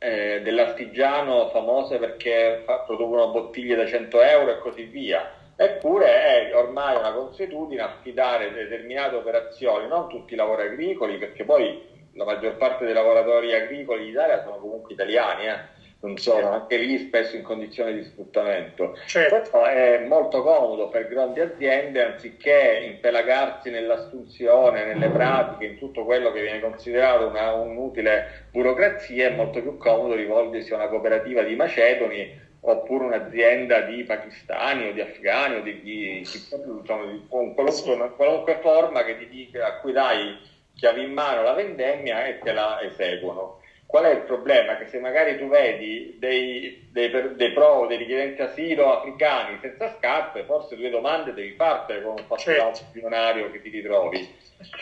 eh, dell'artigiano famose perché fa, producono bottiglie da 100 euro e così via. Eppure è ormai una consuetudine affidare determinate operazioni, non tutti i lavori agricoli, perché poi la maggior parte dei lavoratori agricoli in Italia sono comunque italiani, eh sono anche lì spesso in condizioni di sfruttamento. Certo. è molto comodo per grandi aziende, anziché impelagarsi nell'assunzione, nelle pratiche, in tutto quello che viene considerato una, un'utile burocrazia, è molto più comodo rivolgersi a una cooperativa di macedoni oppure un'azienda di pakistani o di afghani o di, di, insomma, di qualunque, qualunque, forma che ti dica, a cui dai chiavi in mano la vendemmia e te la eseguono. Qual è il problema? Che se magari tu vedi dei, dei, dei pro, dei richiedenti asilo africani senza scarpe, forse due domande devi fartene con un passaggio certo. milionario che ti ritrovi.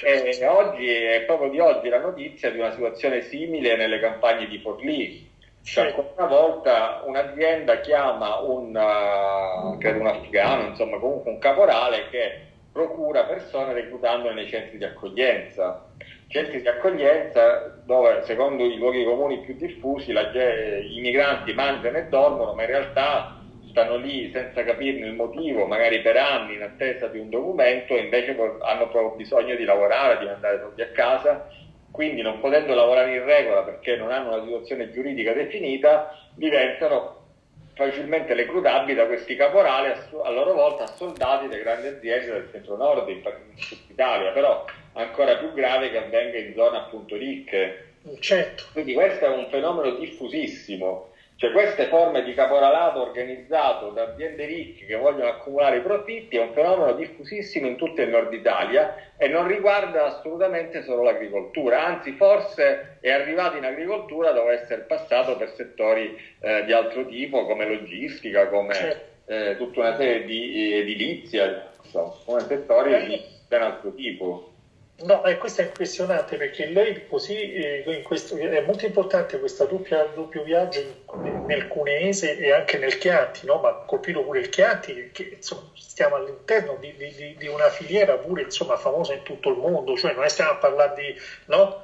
E oggi è proprio di oggi la notizia di una situazione simile nelle campagne di Forlì. Cioè, ancora una volta un'azienda chiama un, uh, credo un afghano, insomma comunque un caporale che procura persone reclutandole nei centri di accoglienza centri di accoglienza dove secondo i luoghi comuni più diffusi la, i migranti mangiano e dormono ma in realtà stanno lì senza capirne il motivo, magari per anni in attesa di un documento e invece hanno proprio bisogno di lavorare, di mandare soldi a casa, quindi non potendo lavorare in regola perché non hanno una situazione giuridica definita, diventano facilmente reclutabili da questi caporali a, loro volta soldati delle grandi aziende del centro-nord, in, in Italia, però ancora più grave che avvenga in zone appunto ricche. Certo. Quindi questo è un fenomeno diffusissimo. Cioè queste forme di caporalato organizzato da aziende ricche che vogliono accumulare i profitti è un fenomeno diffusissimo in tutto il nord Italia e non riguarda assolutamente solo l'agricoltura, anzi forse è arrivato in agricoltura dopo essere passato per settori eh, di altro tipo come logistica, come certo. eh, tutta una serie di edilizia, insomma, come settori di ben altro tipo. No, e questo è impressionante perché lei così, eh, questo, è molto importante questo doppio viaggio nel Cuneese e anche nel Chianti, no? ma colpito pure il Chianti, che insomma, stiamo all'interno di, di, di, una filiera pure insomma, famosa in tutto il mondo, cioè non stiamo a parlare di... No?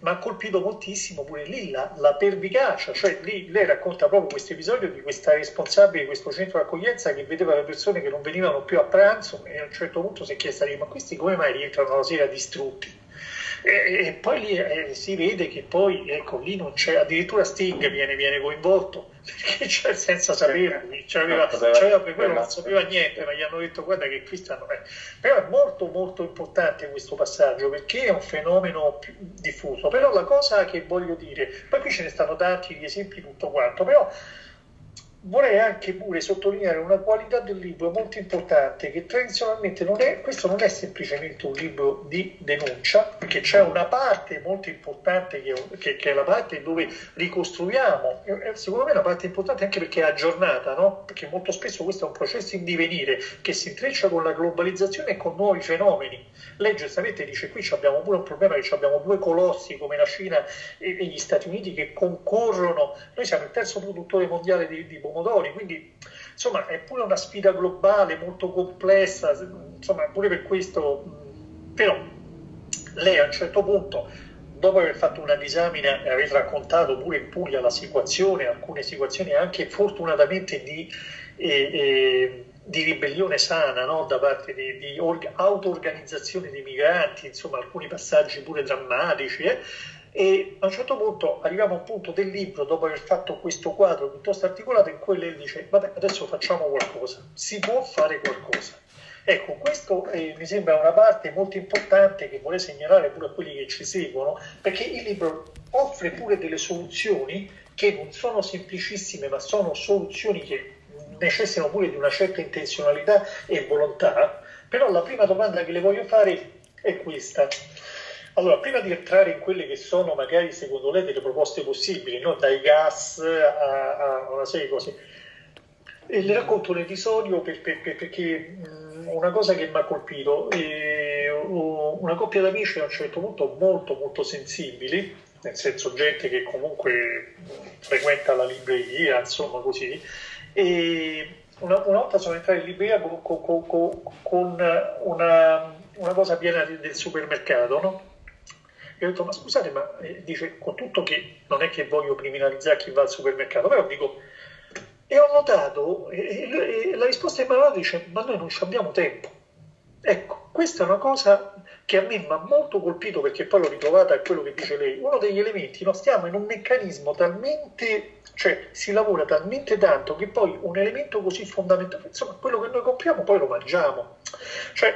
Ma ha colpito moltissimo pure lì la, la pervicacia, cioè lì lei racconta proprio questo episodio di questa responsabile di questo centro di accoglienza che vedeva le persone che non venivano più a pranzo e a un certo punto si è chiesta ma questi come mai rientrano la sera distrutti? E, e poi lì eh, si vede che poi, ecco, lì non c'è, addirittura Sting viene, viene coinvolto, perché c'è senza sapere, c'aveva, c'aveva per quello non sapeva niente, ma gli hanno detto guarda che qui stanno... Eh. Però è molto molto importante questo passaggio, perché è un fenomeno diffuso. Però la cosa che voglio dire, poi qui ce ne stanno tanti di esempi tutto quanto, però vorrei anche pure sottolineare una qualità del libro molto importante che tradizionalmente non è, questo non è semplicemente un libro di denuncia, perché c'è una parte molto importante che, che, che è la parte dove ricostruiamo, secondo me è una parte importante anche perché è aggiornata, no? perché molto spesso questo è un processo in divenire che si intreccia con la globalizzazione e con nuovi fenomeni. Lei giustamente dice qui abbiamo pure un problema che abbiamo due colossi come la Cina e, e, gli Stati Uniti che concorrono, noi siamo il terzo produttore mondiale di, di pomodori, quindi insomma è pure una sfida globale molto complessa, insomma pure per questo, però lei a un certo punto dopo aver fatto una disamina e aver raccontato pure in Puglia la situazione, alcune situazioni anche fortunatamente di, eh, eh, di ribellione sana no? da parte di, di orga, auto-organizzazione dei migranti, insomma alcuni passaggi pure drammatici. Eh? E a un certo punto arriviamo a un punto del libro, dopo aver fatto questo quadro piuttosto articolato, in cui lei dice, vabbè, adesso facciamo qualcosa, si può fare qualcosa. Ecco, questo eh, mi sembra una parte molto importante che vorrei segnalare pure a quelli che ci seguono, perché il libro offre pure delle soluzioni che non sono semplicissime, ma sono soluzioni che necessitano pure di una certa intenzionalità e volontà. Però la prima domanda che le voglio fare è questa. Allora, prima di entrare in quelle che sono magari secondo lei delle proposte possibili, no? dai gas a, a, una serie di cose, e le racconto un episodio per, per, per, perché mh, una cosa che mi ha colpito, eh, una coppia d'amici a un certo punto molto molto sensibili, nel senso gente che comunque frequenta la libreria, insomma così, e una, una volta sono entrato in libreria con, con, con, con una, una, cosa piena del supermercato, no? E ho detto, ma scusate, ma eh, dice, con tutto che non è che voglio criminalizzare chi va al supermercato, però dico, e ho notato, e, e la risposta di Manuela dice, ma noi non abbiamo tempo. Ecco, questa è una cosa che a me mi ha molto colpito perché poi l'ho ritrovata a quello che dice lei. Uno degli elementi, no, stiamo in un meccanismo talmente, cioè si lavora talmente tanto che poi un elemento così fondamentale, insomma, quello che noi compriamo poi lo mangiamo. Cioè,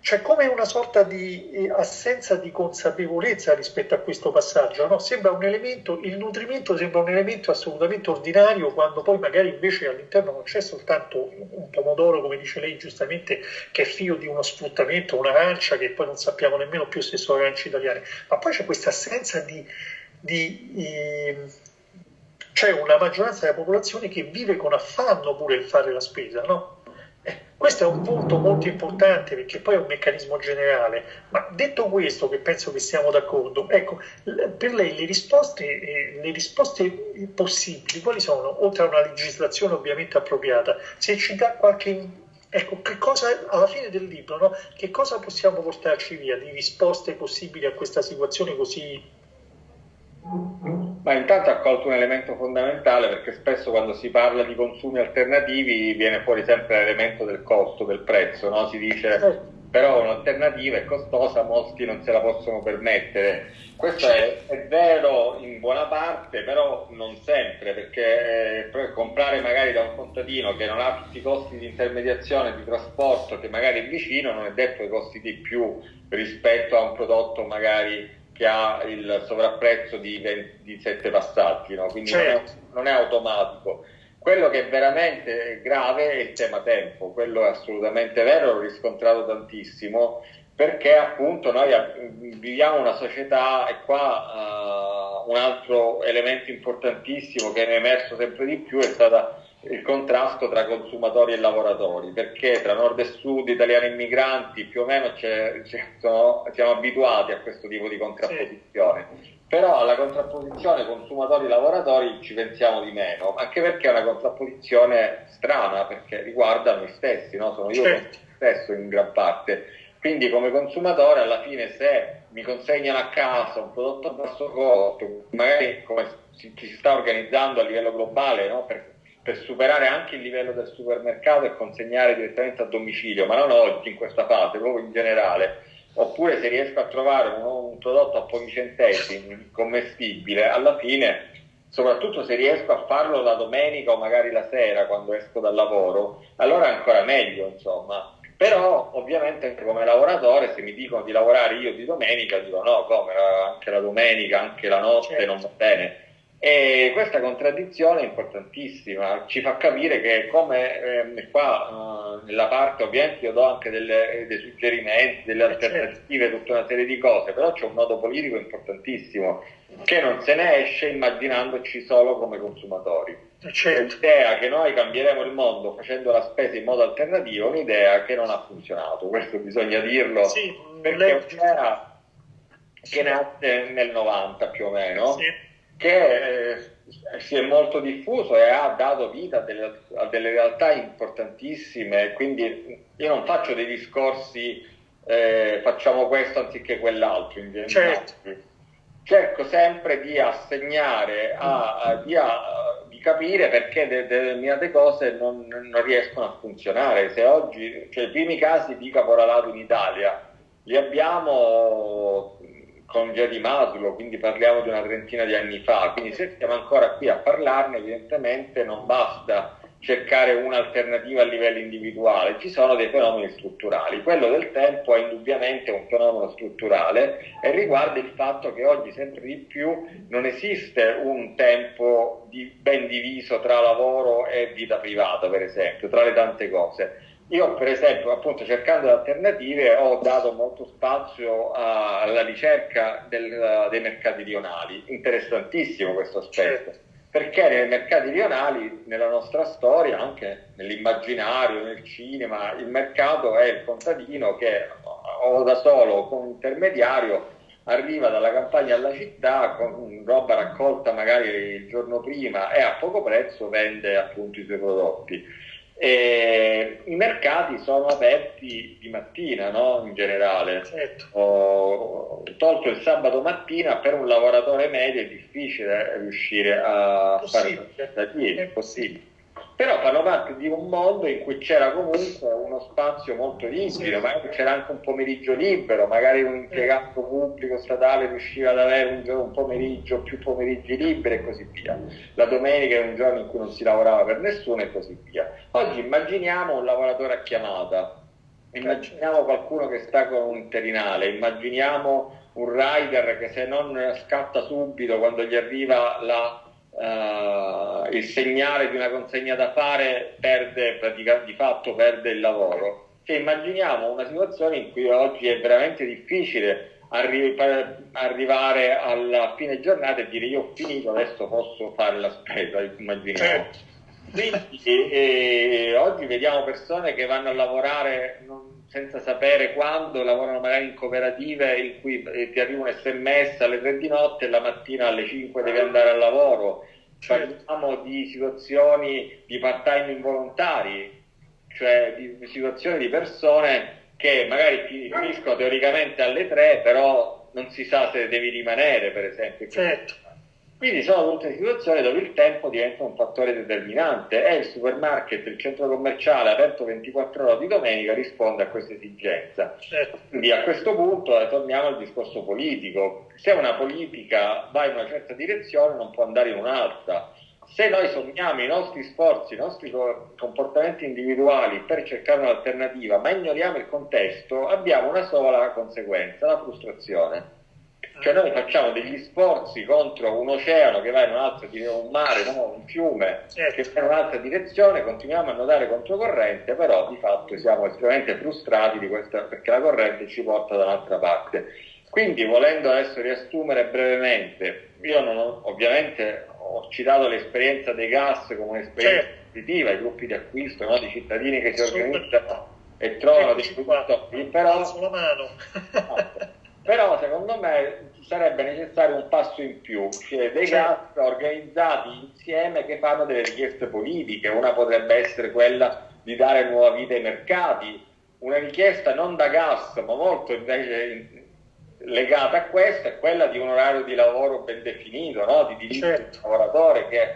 c'è come una sorta di eh, assenza di consapevolezza rispetto a questo passaggio, no? elemento, il nutrimento sembra un elemento assolutamente ordinario quando poi magari invece all'interno non c'è soltanto un pomodoro, come dice lei giustamente, che è figlio di uno sfruttamento, un'arancia che poi non sappiamo nemmeno più se sono arance italiane, ma poi c'è questa assenza di... di eh, c'è una maggioranza della popolazione che vive con affanno pure il fare la spesa, no? Questo è un punto molto importante perché poi è un meccanismo generale, ma detto questo, che penso che siamo d'accordo, ecco, per lei le risposte, eh, le risposte possibili quali sono? Oltre a una legislazione ovviamente appropriata, se ci dà qualche Ecco, che cosa alla fine del libro, no? che cosa possiamo portarci via di risposte possibili a questa situazione così ma intanto ha colto un elemento fondamentale perché spesso quando si parla di consumi alternativi viene fuori sempre l'elemento del costo, del prezzo, no? si dice certo. però un'alternativa è costosa, molti non se la possono permettere. Questo è, è vero in buona parte, però non sempre, perché eh, comprare magari da un contadino che non ha tutti i costi di intermediazione, di trasporto, che magari è vicino, non è detto che costi di più rispetto a un prodotto magari che ha il sovrapprezzo di, 20, di 7 passaggi, no? quindi certo. non, è, non, è, automatico. Quello che è veramente grave è il tema tempo, quello è assolutamente vero, l'ho riscontrato tantissimo, perché appunto noi viviamo una società e qua uh, un altro elemento importantissimo che è emerso sempre di più è stata il contrasto tra consumatori e lavoratori, perché tra nord e sud, italiani e migranti, più o meno c'è, c'è, sono, siamo abituati a questo tipo di contrapposizione. Sì. Però alla contrapposizione consumatori-lavoratori ci pensiamo di meno, anche perché è una contrapposizione strana, perché riguarda noi stessi, no? sono io certo. stesso in gran parte. Quindi come consumatore alla fine se mi consegnano a casa un prodotto a basso costo, magari come ci si sta organizzando a livello globale no? per per superare anche il livello del supermercato e consegnare direttamente a domicilio, ma non oggi in questa fase, proprio in generale. oppure se riesco a trovare un, un prodotto a pochi centesimi commestibile, alla fine, soprattutto se riesco a farlo la domenica o magari la sera quando esco dal lavoro, allora è ancora meglio, insomma. Però ovviamente come lavoratore se mi dicono di lavorare io di domenica dico no, come anche la domenica, anche la notte certo. non va bene e questa contraddizione è importantissima, ci fa capire che come eh, qua eh, nella parte ovviamente io do anche delle, dei suggerimenti, delle eh, alternative, tutta una serie di cose, però c'è un nodo politico importantissimo che non se ne esce immaginandoci solo come consumatori. Eh, certo. L'idea che noi cambieremo il mondo facendo la spesa in modo alternativo è un'idea che non ha funzionato, questo bisogna dirlo, sì, perché è un'idea che nasce nel 90 più o meno. Sì che eh, si è molto diffuso e ha dato vita a delle, a delle, realtà importantissime, quindi io non faccio dei discorsi eh, facciamo questo anziché quell'altro in. Certo. Cerco sempre di assegnare, a, a, di, di, capire perché de, determinate cose non, non, riescono a funzionare. Se oggi, cioè, i primi casi di caporalato in Italia li abbiamo con di Maslow, quindi parliamo di una trentina di anni fa, quindi se stiamo ancora qui a parlarne evidentemente non basta cercare un'alternativa a livello individuale, ci sono dei fenomeni strutturali. Quello del tempo è indubbiamente un fenomeno strutturale e riguarda il fatto che oggi sempre di più non esiste un tempo di, ben diviso tra lavoro e vita privata, per esempio, tra le tante cose io per esempio, appunto cercando alternative, ho dato molto spazio alla ricerca del, dei mercati rionali, interessantissimo questo aspetto, certo. perché nei mercati rionali, nella nostra storia, anche nell'immaginario, nel cinema, il mercato è il contadino che o da solo o con un intermediario arriva dalla campagna alla città con roba raccolta magari il giorno prima e a poco prezzo vende appunto i suoi prodotti e I mercati sono aperti di mattina, no? in generale. Certo. Ho tolto il sabato mattina, per un lavoratore medio è difficile riuscire a fare aspettative, è possibile però fanno parte di un mondo in cui c'era comunque uno spazio molto sì. magari c'era anche un pomeriggio libero, magari un impiegato pubblico statale riusciva ad avere un, pomeriggio, più pomeriggi liberi e così via. La domenica è un giorno in cui non si lavorava per nessuno e così via. Oggi immaginiamo un lavoratore a chiamata, immaginiamo qualcuno che sta con un interinale, immaginiamo un rider che se non scatta subito quando gli arriva la uh, il segnale di una consegna da fare perde praticamente di fatto perde il lavoro. Cioè, immaginiamo una situazione in cui oggi è veramente difficile arri- arrivare alla fine giornata e dire io ho finito, adesso posso fare la spesa, immaginiamo. Certo. Quindi eh, oggi vediamo persone che vanno a lavorare non, senza sapere quando, lavorano magari in cooperative in cui eh, ti arriva un sms alle 3 di notte e la mattina alle 5 devi andare al lavoro. Parliamo di situazioni di part-time involontari, cioè di situazioni di persone che magari finiscono teoricamente alle 3, però non si sa se devi rimanere, per esempio. Certo quindi sono tutte situazioni dove il tempo diventa un fattore determinante e il supermarket, il centro commerciale aperto 24 ore di domenica risponde a questa esigenza. Certo. Quindi a questo punto eh, torniamo al discorso politico. Se una politica va in una certa direzione non può andare in un'altra. Se noi sommiamo i nostri sforzi, i nostri comportamenti individuali per cercare un'alternativa, ma ignoriamo il contesto, abbiamo una sola conseguenza, la frustrazione cioè noi facciamo degli sforzi contro un oceano che va in un'altra direzione, un mare, no? un fiume certo. che va in un'altra direzione, continuiamo a nuotare controcorrente, però di fatto siamo estremamente frustrati di questa, perché la corrente ci porta da un'altra parte. Quindi volendo adesso riassumere brevemente, io non ho, ovviamente ho citato l'esperienza dei gas come un'esperienza certo. positiva, i gruppi di acquisto no? di cittadini che si organizzano e trovano dei produttori, però... La mano. Però secondo me sarebbe necessario un passo in più, cioè dei certo. gas organizzati insieme che fanno delle richieste politiche, una potrebbe essere quella di dare nuova vita ai mercati, una richiesta non da gas ma molto invece legata a questa è quella di un orario di lavoro ben definito, no? di diritto certo. del lavoratore che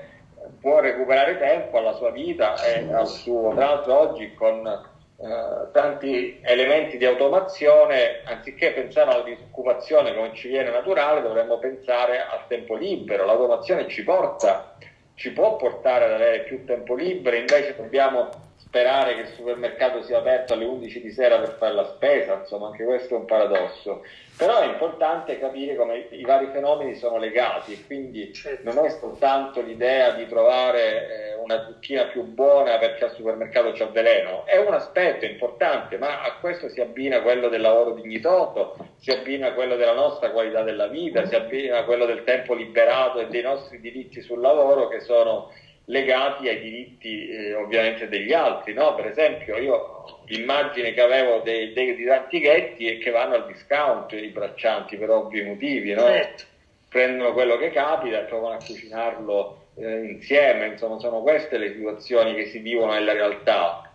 può recuperare tempo alla sua vita e al suo, tra l'altro oggi con eh, tanti elementi di automazione, anziché pensare alla disoccupazione come ci viene naturale, dovremmo pensare al tempo libero. L'automazione ci porta, ci può portare ad avere più tempo libero, invece dobbiamo sperare che il supermercato sia aperto alle 11 di sera per fare la spesa, insomma anche questo è un paradosso. Però è importante capire come i vari fenomeni sono legati, quindi certo. non è soltanto l'idea di trovare eh, una zucchina più buona perché al supermercato c'è veleno, è un aspetto importante, ma a questo si abbina quello del lavoro dignitoso, si abbina quello della nostra qualità della vita, si abbina quello del tempo liberato e dei nostri diritti sul lavoro che sono legati ai diritti eh, ovviamente degli altri. No? Per esempio, io l'immagine che avevo dei, dei, dei tantighetti è che vanno al discount i braccianti per ovvi motivi, no? certo. prendono quello che capita e provano a cucinarlo eh, insieme, insomma sono queste le situazioni che si vivono nella realtà.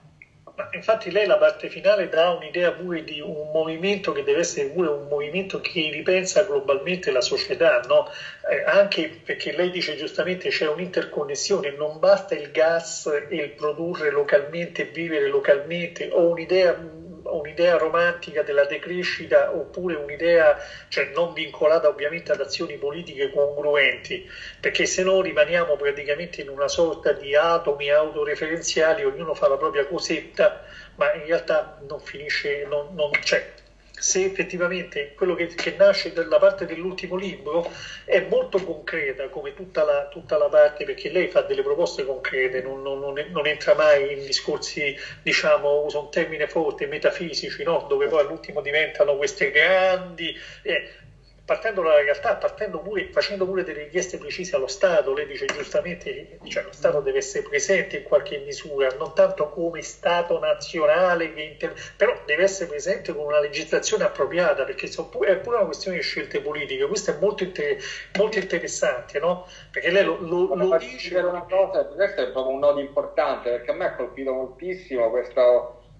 Infatti lei la parte finale dà un'idea pure di un movimento che deve essere pure un movimento che ripensa globalmente la società, no? eh, anche perché lei dice giustamente c'è un'interconnessione, non basta il gas e il produrre localmente, vivere localmente, ho un'idea un'idea romantica della decrescita oppure un'idea cioè non vincolata ovviamente ad azioni politiche congruenti, perché se no rimaniamo praticamente in una sorta di atomi autoreferenziali, ognuno fa la propria cosetta, ma in realtà non finisce, non, non c'è se effettivamente quello che, che, nasce dalla parte dell'ultimo libro è molto concreta come tutta la, tutta la parte, perché lei fa delle proposte concrete, non, non, non, entra mai in discorsi, diciamo, uso un termine forte, metafisici, no? dove poi all'ultimo diventano queste grandi... Eh, partendo dalla realtà, partendo pure, facendo pure delle richieste precise allo Stato, lei dice giustamente cioè, lo Stato deve essere presente in qualche misura, non tanto come Stato nazionale, inter... però deve essere presente con una legislazione appropriata, perché è pure una questione di scelte politiche, questo è molto, inter... molto interessante, no? perché lei lo, lo, lo dice... Una cosa, questo è proprio un nodo importante, perché a me ha colpito moltissimo questo,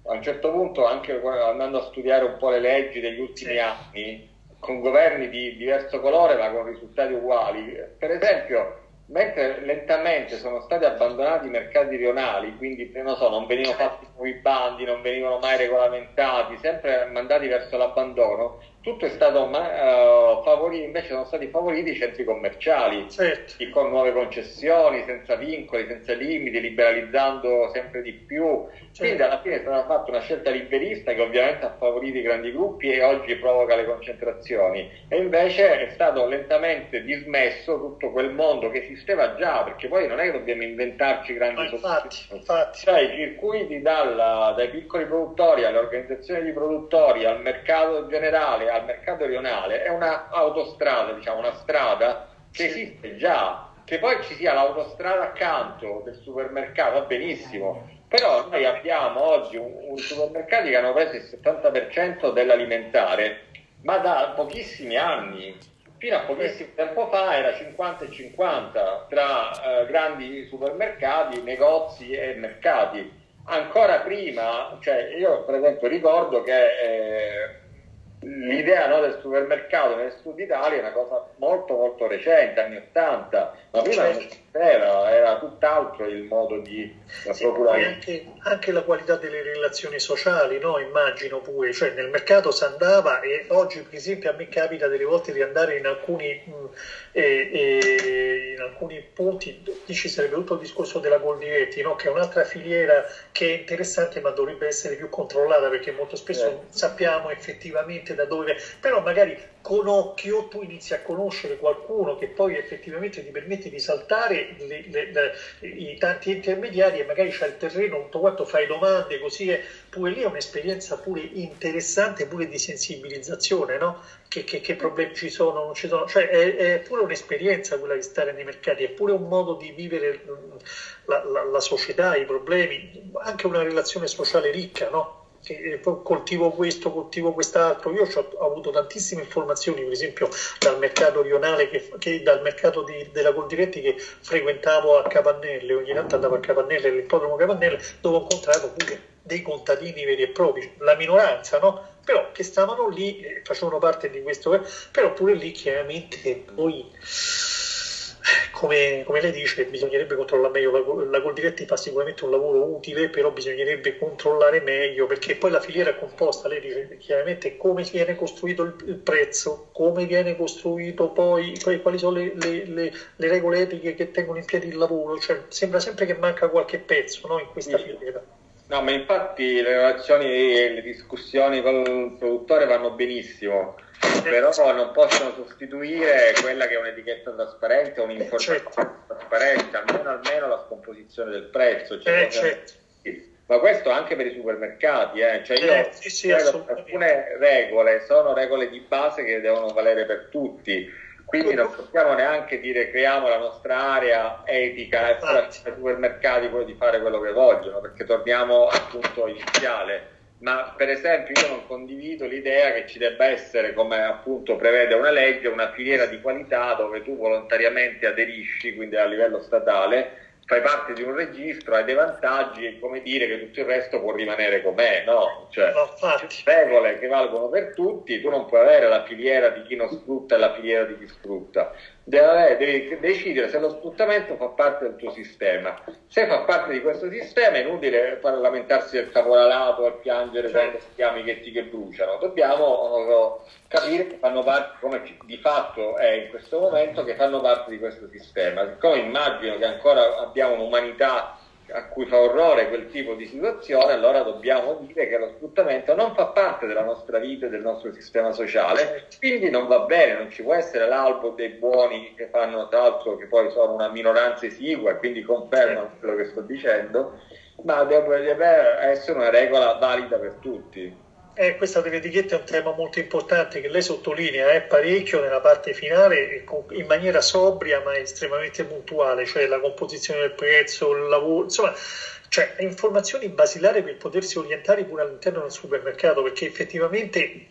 a un certo punto, anche andando a studiare un po' le leggi degli ultimi sì. anni, con governi di diverso colore ma con risultati uguali. Per esempio, mentre lentamente sono stati abbandonati i mercati rionali, quindi non, so, non venivano fatti nuovi bandi, non venivano mai regolamentati, sempre mandati verso l'abbandono, tutto è stato uh, favorito, invece sono stati favoriti i centri commerciali, certo. con nuove concessioni, senza vincoli, senza limiti, liberalizzando sempre di più. Certo. Quindi alla fine è stata fatta una scelta liberista che ovviamente ha favorito i grandi gruppi e oggi provoca le concentrazioni. E invece è stato lentamente dismesso tutto quel mondo che esisteva già, perché poi non è che dobbiamo inventarci grandi soluzioni. Cioè i circuiti dalla, dai piccoli produttori alle organizzazioni di produttori, al mercato generale, al mercato rionale è una autostrada, diciamo, una strada che esiste già, che poi ci sia l'autostrada accanto del supermercato va benissimo, però noi abbiamo oggi un, un supermercati che hanno preso il 70% dell'alimentare, ma da pochissimi anni. Fino a pochissimo tempo fa era 50 e 50 tra eh, grandi supermercati, negozi e mercati. Ancora prima, cioè io per esempio ricordo che eh, l'idea no, del supermercato nel sud Italia è una cosa molto molto recente, anni 80, ma prima certo. non esisteva, era tutt'altro il modo di sì, procurare. Anche, anche, la qualità delle relazioni sociali, no? immagino pure, cioè nel mercato si andava e oggi per esempio a me capita delle volte di andare in alcuni, mh, eh, eh, in alcuni punti, qui ci sarebbe tutto il discorso della Goldiretti, no? che è un'altra filiera che è interessante ma dovrebbe essere più controllata perché molto spesso eh. sappiamo effettivamente da dove, però magari con occhio tu inizi a conoscere qualcuno che poi effettivamente ti permette di saltare le, le, le, i tanti intermediari e magari c'è il terreno, tutto quanto fai domande, così è, pure lì è un'esperienza pure interessante, pure di sensibilizzazione, no? Che, che, che, problemi ci sono, non ci sono, cioè è, è, pure un'esperienza quella di stare nei mercati, è pure un modo di vivere la, la, la società, i problemi, anche una relazione sociale ricca, no? Che coltivo questo, coltivo quest'altro. Io ho avuto tantissime informazioni, per esempio dal mercato rionale, che, che dal mercato di, della Coldiretti che frequentavo a Capannelle, ogni tanto andavo a Capannelle, all'ippodromo Capannelle, dove ho incontrato pure dei contadini veri e propri, la minoranza, no? Però che stavano lì, facevano parte di questo, però pure lì chiaramente poi come, come, lei dice, bisognerebbe controllare meglio la, la Coldiretti fa sicuramente un lavoro utile, però bisognerebbe controllare meglio perché poi la filiera composta, lei dice chiaramente come viene costruito il, il prezzo, come viene costruito poi, poi quali sono le, le, le, le, regole etiche che tengono in piedi il lavoro, cioè, sembra sempre che manca qualche pezzo no, in questa filiera. No, ma infatti le relazioni e le discussioni con il produttore vanno benissimo però non possono sostituire quella che è un'etichetta trasparente o un'informazione eh, certo. trasparente, almeno, almeno la scomposizione del prezzo. Cioè eh, certo. Ma questo anche per i supermercati, eh. cioè io eh, sì, sì, alcune regole sono regole di base che devono valere per tutti, quindi non possiamo neanche dire creiamo la nostra area etica e fare ai supermercati quello di fare quello che vogliono, perché torniamo al punto iniziale ma per esempio io non condivido l'idea che ci debba essere, come appunto prevede una legge, una filiera di qualità dove tu volontariamente aderisci, quindi a livello statale, fai parte di un registro, hai dei vantaggi e come dire che tutto il resto può rimanere com'è, no? Cioè, regole che valgono per tutti, tu non puoi avere la filiera di chi non sfrutta e la filiera di chi sfrutta. Devi decidere se lo sfruttamento fa parte del tuo sistema. Se fa parte di questo sistema è inutile lamentarsi del caporalato e piangere certo. quando si amichetti che bruciano. Dobbiamo capire che fanno parte, come di fatto è in questo momento, che fanno parte di questo sistema. Siccome immagino che ancora abbiamo un'umanità a cui fa orrore quel tipo di situazione, allora dobbiamo dire che lo sfruttamento non fa parte della nostra vita e del nostro sistema sociale, quindi non va bene, non ci può essere l'albo dei buoni che fanno tra l'altro che poi sono una minoranza esigua e quindi confermano quello che sto dicendo, ma deve essere una regola valida per tutti. Eh, questa dell'etichetta è un tema molto importante che lei sottolinea eh, parecchio nella parte finale in maniera sobria ma estremamente puntuale, cioè la composizione del prezzo, il lavoro, insomma, cioè informazioni basilari per potersi orientare pure all'interno del supermercato perché effettivamente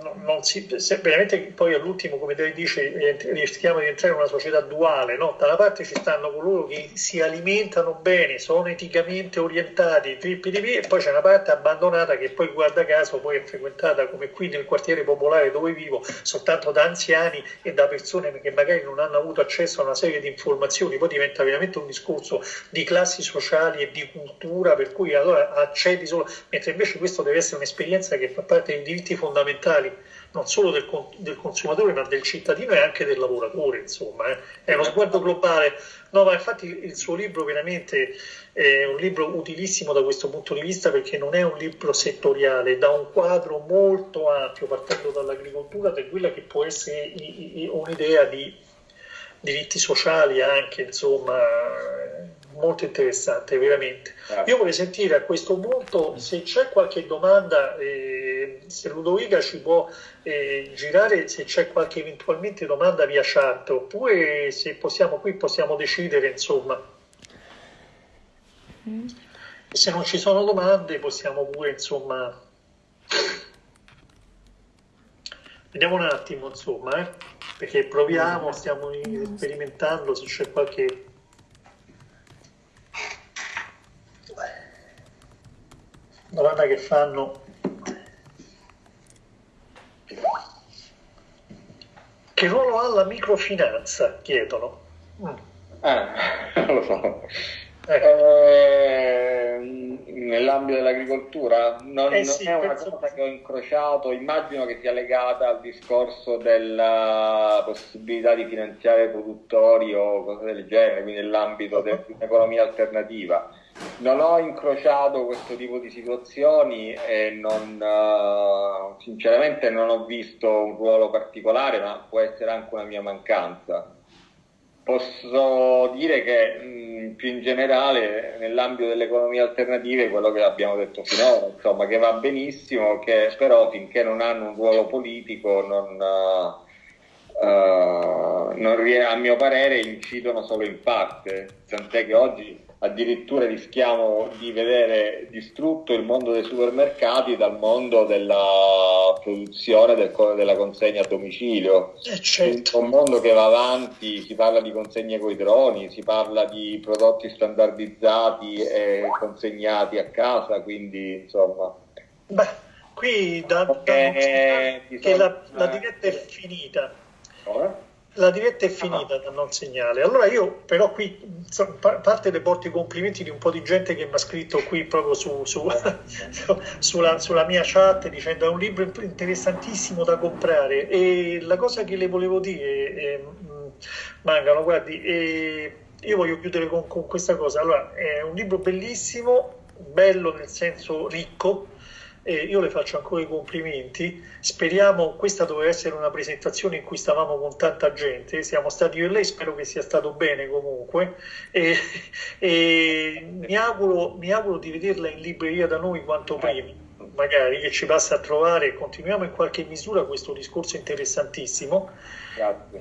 non si, veramente poi all'ultimo, come lei dice, rischiamo di entrare in una società duale, no? Da una parte ci stanno coloro che si alimentano bene, sono eticamente orientati, di e poi c'è una parte abbandonata che poi guarda caso poi è frequentata come qui nel quartiere popolare dove vivo soltanto da anziani e da persone che magari non hanno avuto accesso a una serie di informazioni, poi diventa veramente un discorso di classi sociali e di cultura per cui allora accedi solo, mentre invece questo deve essere un'esperienza che fa parte dei diritti fondamentali fondamentali non solo del, del, consumatore ma del cittadino e anche del lavoratore, insomma, eh. è uno sguardo globale. No, ma infatti il suo libro veramente è un libro utilissimo da questo punto di vista perché non è un libro settoriale, dà un quadro molto ampio partendo dall'agricoltura per quella che può essere un'idea di diritti sociali anche, insomma, molto interessante, veramente. Io vorrei sentire a questo punto se c'è qualche domanda, eh, se Ludovica ci può eh, girare, se c'è qualche eventualmente domanda via chat, oppure se possiamo qui possiamo decidere, insomma. Mm. Se non ci sono domande possiamo pure, insomma... Vediamo un attimo, insomma, eh? perché proviamo, stiamo sperimentando se c'è qualche domanda che fanno che ruolo ha la microfinanza chiedono mm. ah, lo so ecco. eh, nell'ambito dell'agricoltura non, eh sì, non è una cosa che ho incrociato immagino che sia legata al discorso della possibilità di finanziare produttori o cose del genere quindi nell'ambito uh-huh. dell'economia alternativa non ho incrociato questo tipo di situazioni e non, uh, sinceramente non ho visto un ruolo particolare, ma può essere anche una mia mancanza. Posso dire che mh, più in generale nell'ambito delle economie alternative quello che abbiamo detto finora, insomma, che va benissimo, che però finché non hanno un ruolo politico non, uh, uh, non, a mio parere incidono solo in parte, tant'è che oggi addirittura rischiamo di vedere distrutto il mondo dei supermercati dal mondo della produzione del, della consegna a domicilio. Eh certo. Un mondo che va avanti, si parla di consegne con i droni, si parla di prodotti standardizzati e consegnati a casa, quindi insomma... Beh, qui da, da che la, la diretta è finita. Ora? La diretta è finita da non segnale. Allora io però qui, a parte le porto i complimenti di un po' di gente che mi ha scritto qui proprio su, su, sulla, sulla, mia chat dicendo è un libro interessantissimo da comprare e la cosa che le volevo dire, eh, Mangano, guardi, eh, io voglio chiudere con, con questa cosa. Allora, è un libro bellissimo, bello nel senso ricco, eh, io le faccio ancora i complimenti. Speriamo, questa doveva essere una presentazione in cui stavamo con tanta gente, siamo stati io e lei, spero che sia stato bene comunque. E, e mi, auguro, mi auguro di vederla in libreria da noi quanto prima magari che ci passa a trovare e continuiamo in qualche misura questo discorso interessantissimo.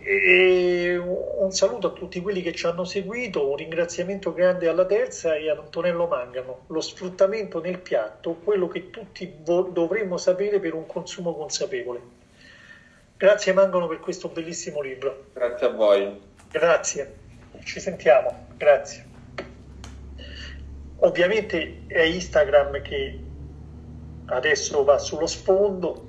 E un saluto a tutti quelli che ci hanno seguito, un ringraziamento grande alla terza e ad Antonello Mangano. Lo sfruttamento nel piatto, quello che tutti dovremmo sapere per un consumo consapevole. Grazie Mangano per questo bellissimo libro. Grazie a voi. Grazie, ci sentiamo, grazie. Ovviamente è Instagram che adesso va sullo sfondo